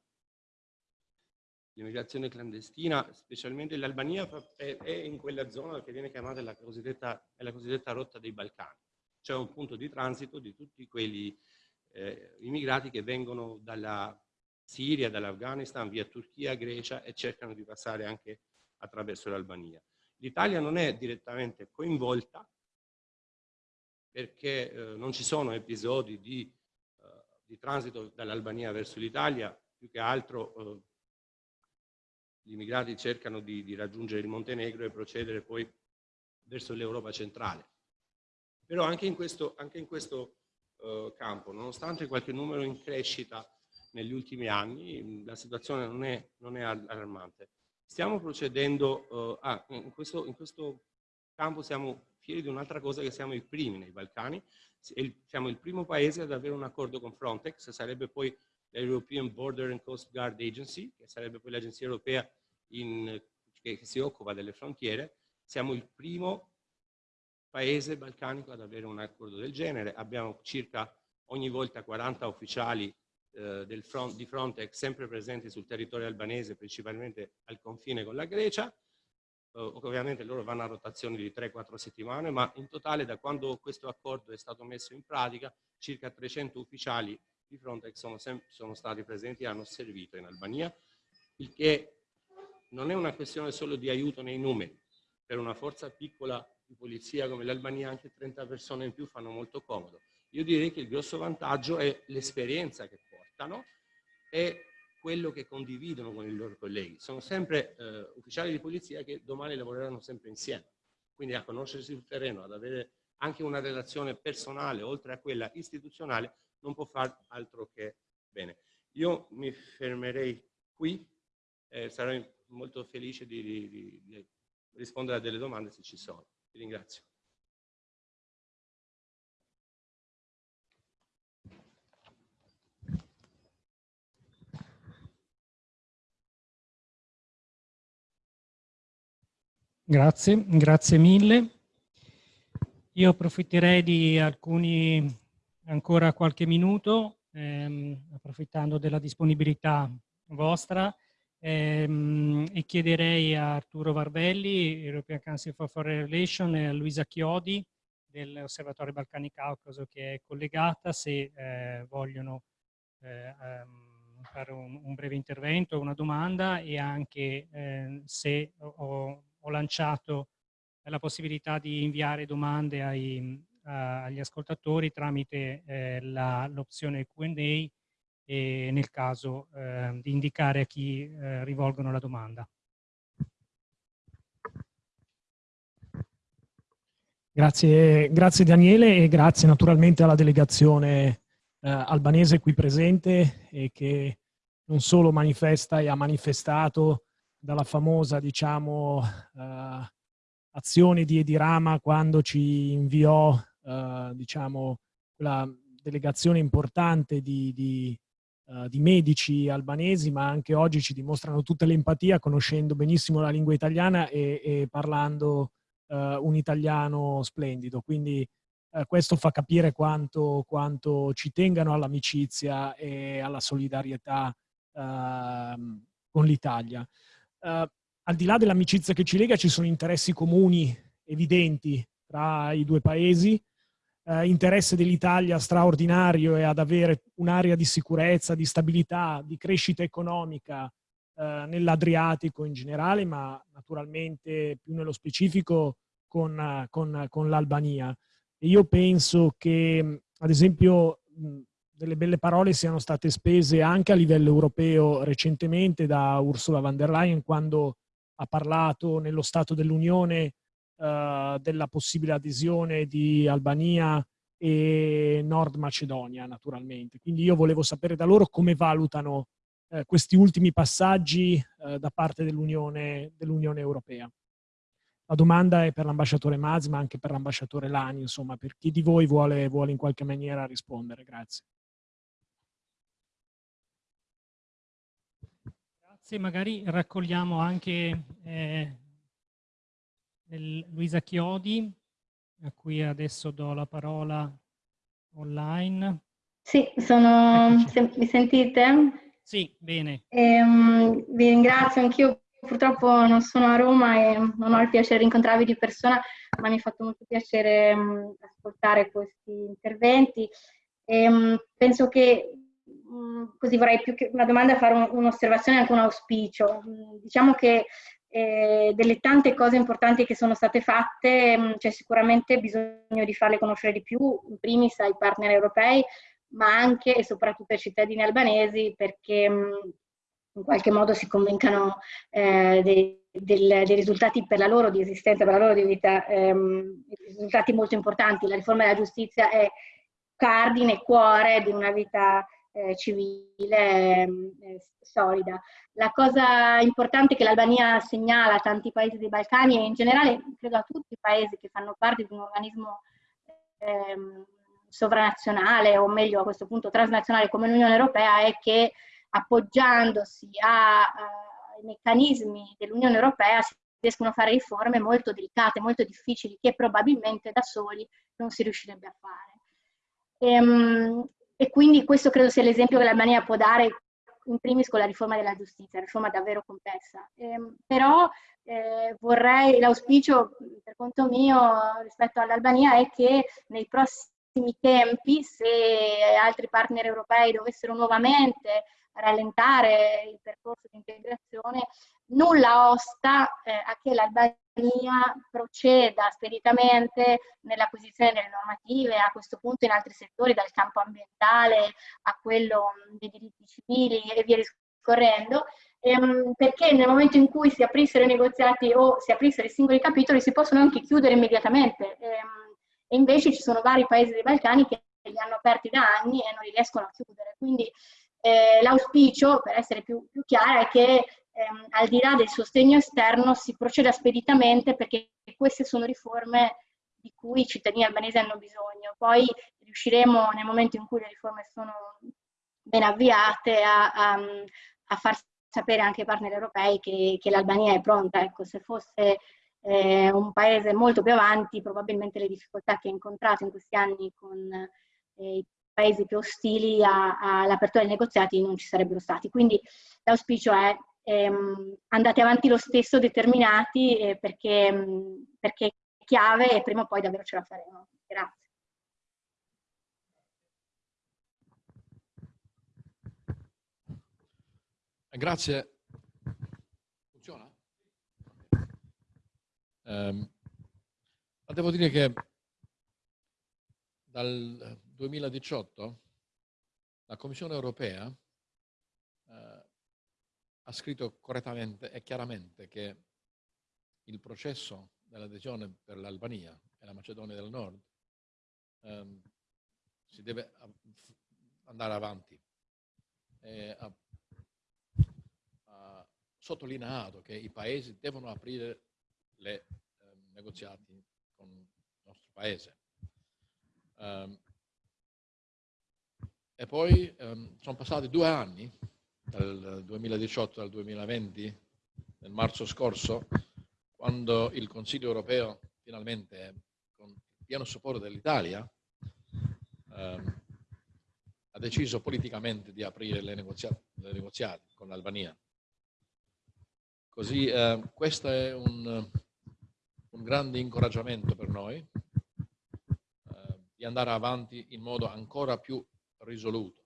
L'immigrazione clandestina, specialmente l'Albania, è, è, in quella zona che viene chiamata la cosiddetta, la cosiddetta rotta dei Balcani. C'è un punto di transito di tutti quelli eh, immigrati che vengono dalla Siria, dall'Afghanistan, via Turchia, Grecia e cercano di passare anche attraverso l'Albania. L'Italia non è direttamente coinvolta, perché eh, non ci sono episodi di, eh, di transito dall'Albania verso l'Italia, più che altro eh, gli immigrati cercano di, di, raggiungere il Montenegro e procedere poi verso l'Europa centrale. Però anche in questo, anche in questo eh, campo, nonostante qualche numero in crescita negli ultimi anni, la situazione non è, non è allarmante. Stiamo procedendo, eh, ah, in, questo, in questo campo siamo fieri di un'altra cosa che siamo i primi nei Balcani, siamo il primo paese ad avere un accordo con Frontex, sarebbe poi l'European Border and Coast Guard Agency, che sarebbe poi l'agenzia europea in, che, che si occupa delle frontiere, siamo il primo paese balcanico ad avere un accordo del genere, abbiamo circa ogni volta 40 ufficiali eh, front, di Frontex sempre presenti sul territorio albanese, principalmente al confine con la Grecia, Uh, ovviamente loro vanno a rotazione di 3-4 settimane, ma in totale da quando questo accordo è stato messo in pratica circa 300 ufficiali di Frontex sono, sono stati presenti e hanno servito in Albania, il che non è una questione solo di aiuto nei numeri. Per una forza piccola di polizia come l'Albania anche 30 persone in più fanno molto comodo. Io direi che il grosso vantaggio è l'esperienza che portano e quello che condividono con i loro colleghi. Sono sempre eh, ufficiali di polizia che domani lavoreranno sempre insieme. Quindi a conoscersi sul terreno, ad avere anche una relazione personale, oltre a quella istituzionale, non può fare altro che bene. Io mi fermerei qui, eh, sarò molto felice di, di, di rispondere a delle domande se ci sono. Vi ringrazio. Grazie, grazie mille. Io approfitterei di alcuni, ancora qualche minuto, ehm, approfittando della disponibilità vostra, ehm, e chiederei a Arturo Varvelli, European Council for Foreign Relations, e a Luisa Chiodi dell'Osservatorio Balcani Caucaso che è collegata, se eh, vogliono eh, um, fare un, un, breve intervento, una domanda e anche eh, se ho, ho lanciato la possibilità di inviare domande ai, agli ascoltatori tramite eh, l'opzione Q&A e nel caso eh, di indicare a chi eh, rivolgono la domanda. Grazie, grazie Daniele e grazie naturalmente alla delegazione eh, albanese qui presente e che non solo manifesta e ha manifestato dalla famosa, diciamo, uh, azione di Edirama quando ci inviò, uh, diciamo, quella delegazione importante di, di, uh, di, medici albanesi, ma anche oggi ci dimostrano tutta l'empatia, conoscendo benissimo la lingua italiana e, e parlando un italiano splendido. Quindi questo fa capire quanto, quanto ci tengano all'amicizia e alla solidarietà ehm, con l'Italia eh, al di là dell'amicizia che ci lega ci sono interessi comuni evidenti tra i due paesi, eh, interesse dell'Italia straordinario è ad avere un'area di sicurezza, di stabilità, di crescita economica eh, nell'Adriatico in generale, ma naturalmente più nello specifico con, con, con l'Albania. Io penso che, ad esempio, delle belle parole siano state spese anche a livello europeo recentemente da Ursula von der Leyen quando ha parlato nello Stato dell'Unione uh, della possibile adesione di Albania e Nord Macedonia naturalmente. Quindi io volevo sapere da loro come valutano uh, questi ultimi passaggi uh, da parte dell'Unione dell Europea. La domanda è per l'ambasciatore Maz, ma anche per l'ambasciatore Lani, insomma, per chi di voi vuole, vuole in qualche maniera rispondere. Grazie. se magari raccogliamo anche eh, Luisa Chiodi, a cui adesso do la parola online. Sì, sono... Se, mi sentite? Sì, bene. Ehm, vi ringrazio, anch'io purtroppo non sono a Roma e non ho il piacere di incontrarvi di persona, ma mi ha fatto molto piacere mh, ascoltare questi interventi. E, mh, penso che Mm, così vorrei più che una domanda fare un, un'osservazione e anche un auspicio. Mm, diciamo che eh, delle tante cose importanti che sono state fatte mh, mm, c'è sicuramente bisogno di farle conoscere di più, in primis ai partner europei, ma anche e soprattutto ai cittadini albanesi perché mh, in qualche modo si convincano eh, dei, del, dei, risultati per la loro di esistenza, per la loro di vita, ehm, risultati molto importanti. La riforma della giustizia è cardine, cuore di una vita eh, civile eh, solida. La cosa importante che l'Albania segnala a tanti paesi dei Balcani e in generale credo a tutti i paesi che fanno parte di un organismo ehm, sovranazionale o meglio a questo punto transnazionale come l'Unione Europea è che appoggiandosi ai meccanismi dell'Unione Europea si riescono a fare riforme molto delicate, molto difficili che probabilmente da soli non si riuscirebbe a fare. Ehm, e quindi questo credo sia l'esempio che l'Albania può dare in primis con la riforma della giustizia, riforma davvero complessa. Eh, però eh, vorrei, l'auspicio per conto mio rispetto all'Albania è che nei prossimi tempi, se altri partner europei dovessero nuovamente rallentare il percorso di integrazione, nulla osta eh, a che l'Albania proceda speditamente nell'acquisizione delle normative, a questo punto in altri settori, dal campo ambientale a quello dei diritti civili e via discorrendo, ehm, perché nel momento in cui si aprissero i negoziati o si aprissero i singoli capitoli si possono anche chiudere immediatamente. Ehm, e invece ci sono vari paesi dei Balcani che li hanno aperti da anni e non li riescono a chiudere. Quindi eh, l'auspicio, per essere più, più chiara, è che ehm, al di là del sostegno esterno si proceda speditamente perché queste sono riforme di cui i cittadini albanesi hanno bisogno. Poi riusciremo nel momento in cui le riforme sono ben avviate a, a, a far sapere anche ai partner europei che, che l'Albania è pronta. Ecco, se fosse eh, un paese molto più avanti, probabilmente le difficoltà che ha incontrato in questi anni con eh, i paesi più ostili all'apertura dei negoziati non ci sarebbero stati. Quindi l'auspicio è ehm, andate avanti lo stesso determinati eh, perché, perché è chiave e prima o poi davvero ce la faremo. Grazie. Grazie. Funziona? Um, devo dire che dal 2018 la Commissione europea eh, ha scritto correttamente e chiaramente che il processo dell'adesione per l'Albania e la Macedonia del Nord ehm, si deve andare avanti. E ha, ha, sottolineato che i paesi devono aprire le eh, negoziati con il nostro paese. Um, e poi um, sono passati due anni dal 2018 al 2020, nel marzo scorso, quando il Consiglio europeo finalmente, con pieno supporto dell'Italia, ehm, ha deciso politicamente di aprire le, le negoziati con l'Albania. Così eh, questo è un, un, grande incoraggiamento per noi eh, di andare avanti in modo ancora più risoluto,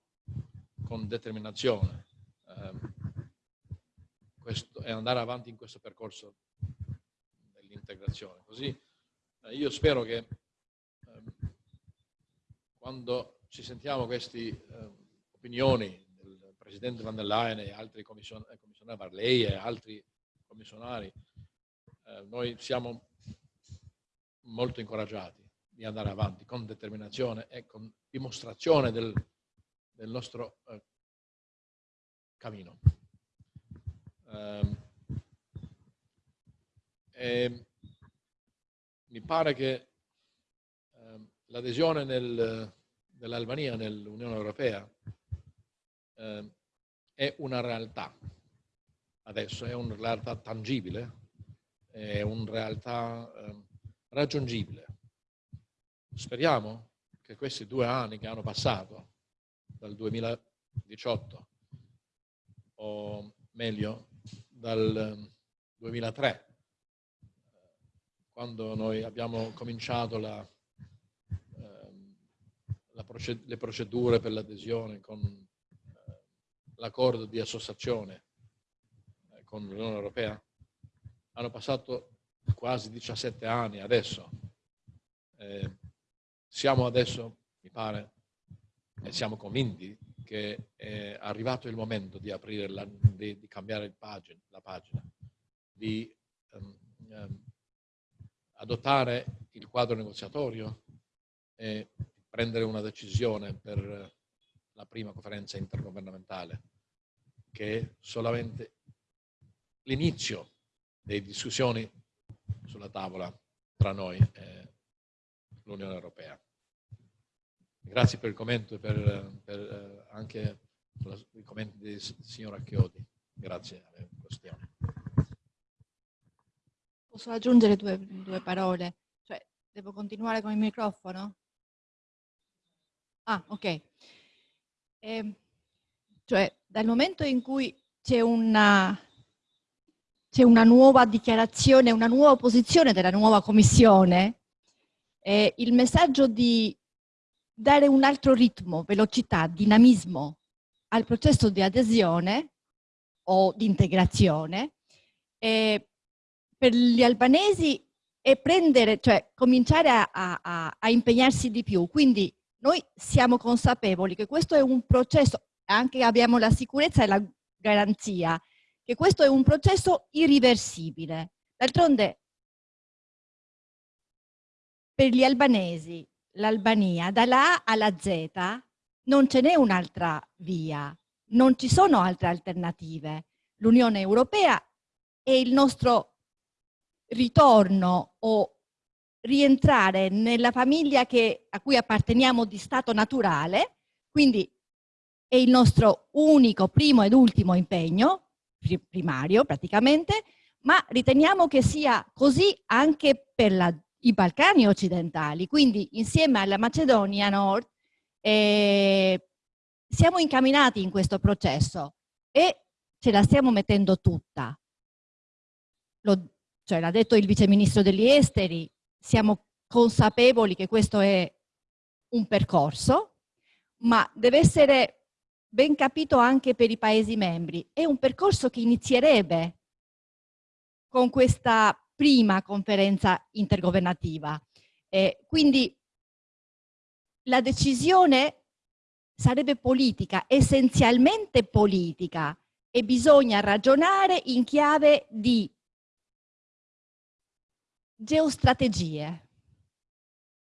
con determinazione, questo, e andare avanti in questo percorso dell'integrazione. Così eh, io spero che ehm, quando ci sentiamo queste eh, opinioni del Presidente van der Leyen e altri commission eh, commissionari Barley e altri commissionari, eh, noi siamo molto incoraggiati di andare avanti con determinazione e con dimostrazione del, del nostro eh, cammino. Um, mi pare che um, l'adesione dell'Albania nell'Unione Europea um, è una realtà adesso, è una realtà tangibile, è una realtà raggiungibile. Speriamo che questi due anni che hanno passato, dal 2018 o meglio dal 2003, quando noi abbiamo cominciato la, ehm, la proced le procedure per l'adesione con eh, l'accordo di associazione eh, con l'Unione Europea, hanno passato quasi 17 anni adesso. Eh, siamo adesso, mi pare, e siamo convinti che è arrivato il momento di la, di, di, cambiare pagina, la pagina, di um, um, adottare il quadro negoziatorio e prendere una decisione per la prima conferenza intergovernamentale, che è solamente l'inizio delle discussioni sulla tavola tra noi e l'Unione Europea. Grazie per il commento e per, per eh, anche i commenti del signor Chiodi. Grazie alle questioni. Posso aggiungere due, due parole? Cioè, devo continuare con il microfono? Ah, ok. Eh, cioè, dal momento in cui c'è una, una nuova dichiarazione, una nuova posizione della nuova commissione, eh, il messaggio di dare un altro ritmo, velocità, dinamismo al processo di adesione o di integrazione eh, per gli albanesi e prendere, cioè cominciare a, a, a impegnarsi di più. Quindi noi siamo consapevoli che questo è un processo, anche abbiamo la sicurezza e la garanzia, che questo è un processo irriversibile. D'altronde per gli albanesi l'Albania, dalla A alla Z, non ce n'è un'altra via, non ci sono altre alternative. L'Unione Europea è il nostro ritorno o rientrare nella famiglia che, a cui apparteniamo di stato naturale, quindi è il nostro unico, primo ed ultimo impegno, primario praticamente, ma riteniamo che sia così anche per la, i Balcani occidentali, quindi insieme alla Macedonia Nord eh, siamo incamminati in questo processo e ce la stiamo mettendo tutta. Lo, cioè l'ha detto il vice ministro degli esteri, siamo consapevoli che questo è un percorso, ma deve essere ben capito anche per i Paesi membri. È un percorso che inizierebbe con questa prima conferenza intergovernativa. Eh, quindi la decisione sarebbe politica, essenzialmente politica, e bisogna ragionare in chiave di geostrategie,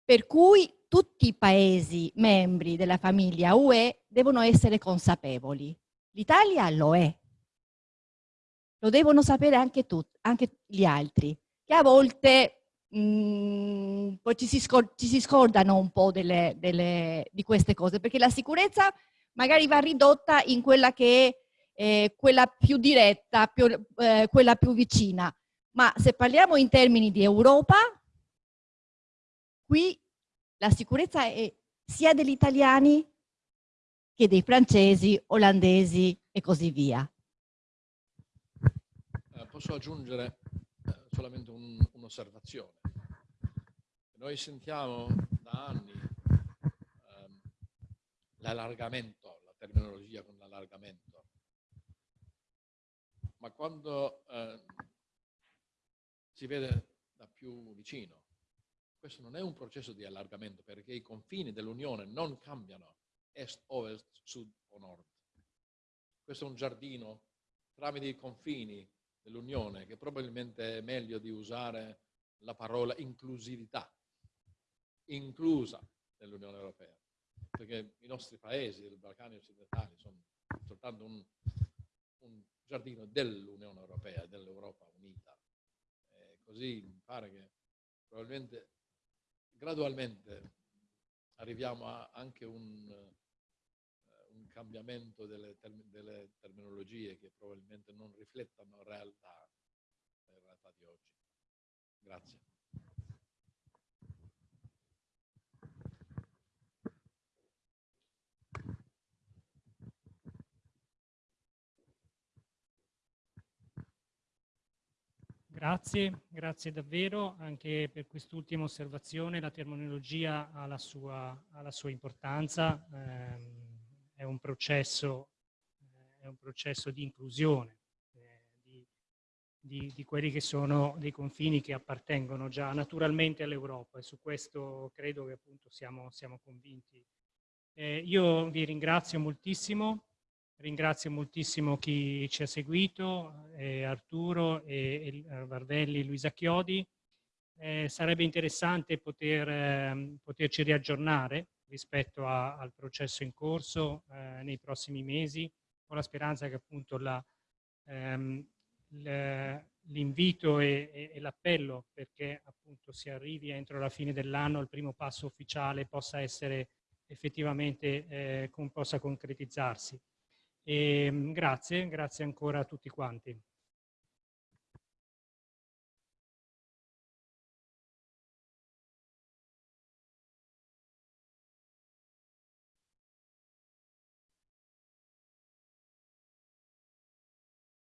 per cui tutti i paesi membri della famiglia UE devono essere consapevoli. L'Italia lo è. Lo devono sapere anche, tutti, anche gli altri, che a volte mh, mm, poi ci si, ci si, scordano un po' delle, delle, di queste cose, perché la sicurezza magari va ridotta in quella che è eh, quella più diretta, più, eh, quella più vicina. Ma se parliamo in termini di Europa, qui la sicurezza è sia degli italiani che dei francesi, olandesi e così via. Posso aggiungere eh, solamente un'osservazione. Noi sentiamo da anni ehm, l'allargamento, la terminologia con l'allargamento, ma quando eh, si vede da più vicino. Questo non è un processo di allargamento perché i confini dell'Unione non cambiano est, ovest, sud o nord. Questo è un giardino tramite i confini dell'Unione che probabilmente è meglio di usare la parola inclusività, inclusa nell'Unione Europea, perché i nostri paesi dei Balcani occidentali sono soltanto un, un giardino dell'Unione Europea, dell'Europa unita. Così mi pare che probabilmente gradualmente arriviamo a anche un cambiamento delle, term delle, terminologie che probabilmente non riflettono la realtà, la realtà di oggi. Grazie. Grazie, grazie davvero anche per quest'ultima osservazione. La terminologia ha la sua, ha la sua importanza, ehm, è, un processo, eh, è un processo di inclusione eh, di, di, di, quelli che sono dei confini che appartengono già naturalmente all'Europa e su questo credo che appunto siamo, siamo convinti. Eh, io vi ringrazio moltissimo Ringrazio moltissimo chi ci ha seguito, eh, Arturo, e, e Varvelli, Luisa Chiodi. Eh, sarebbe interessante poter, eh, poterci riaggiornare rispetto a, al processo in corso eh, nei prossimi mesi, con la speranza che appunto ehm, l'invito e, e l'appello perché appunto si arrivi entro la fine dell'anno al primo passo ufficiale possa essere effettivamente, eh, con, possa concretizzarsi. E, ehm, grazie, grazie ancora a tutti quanti.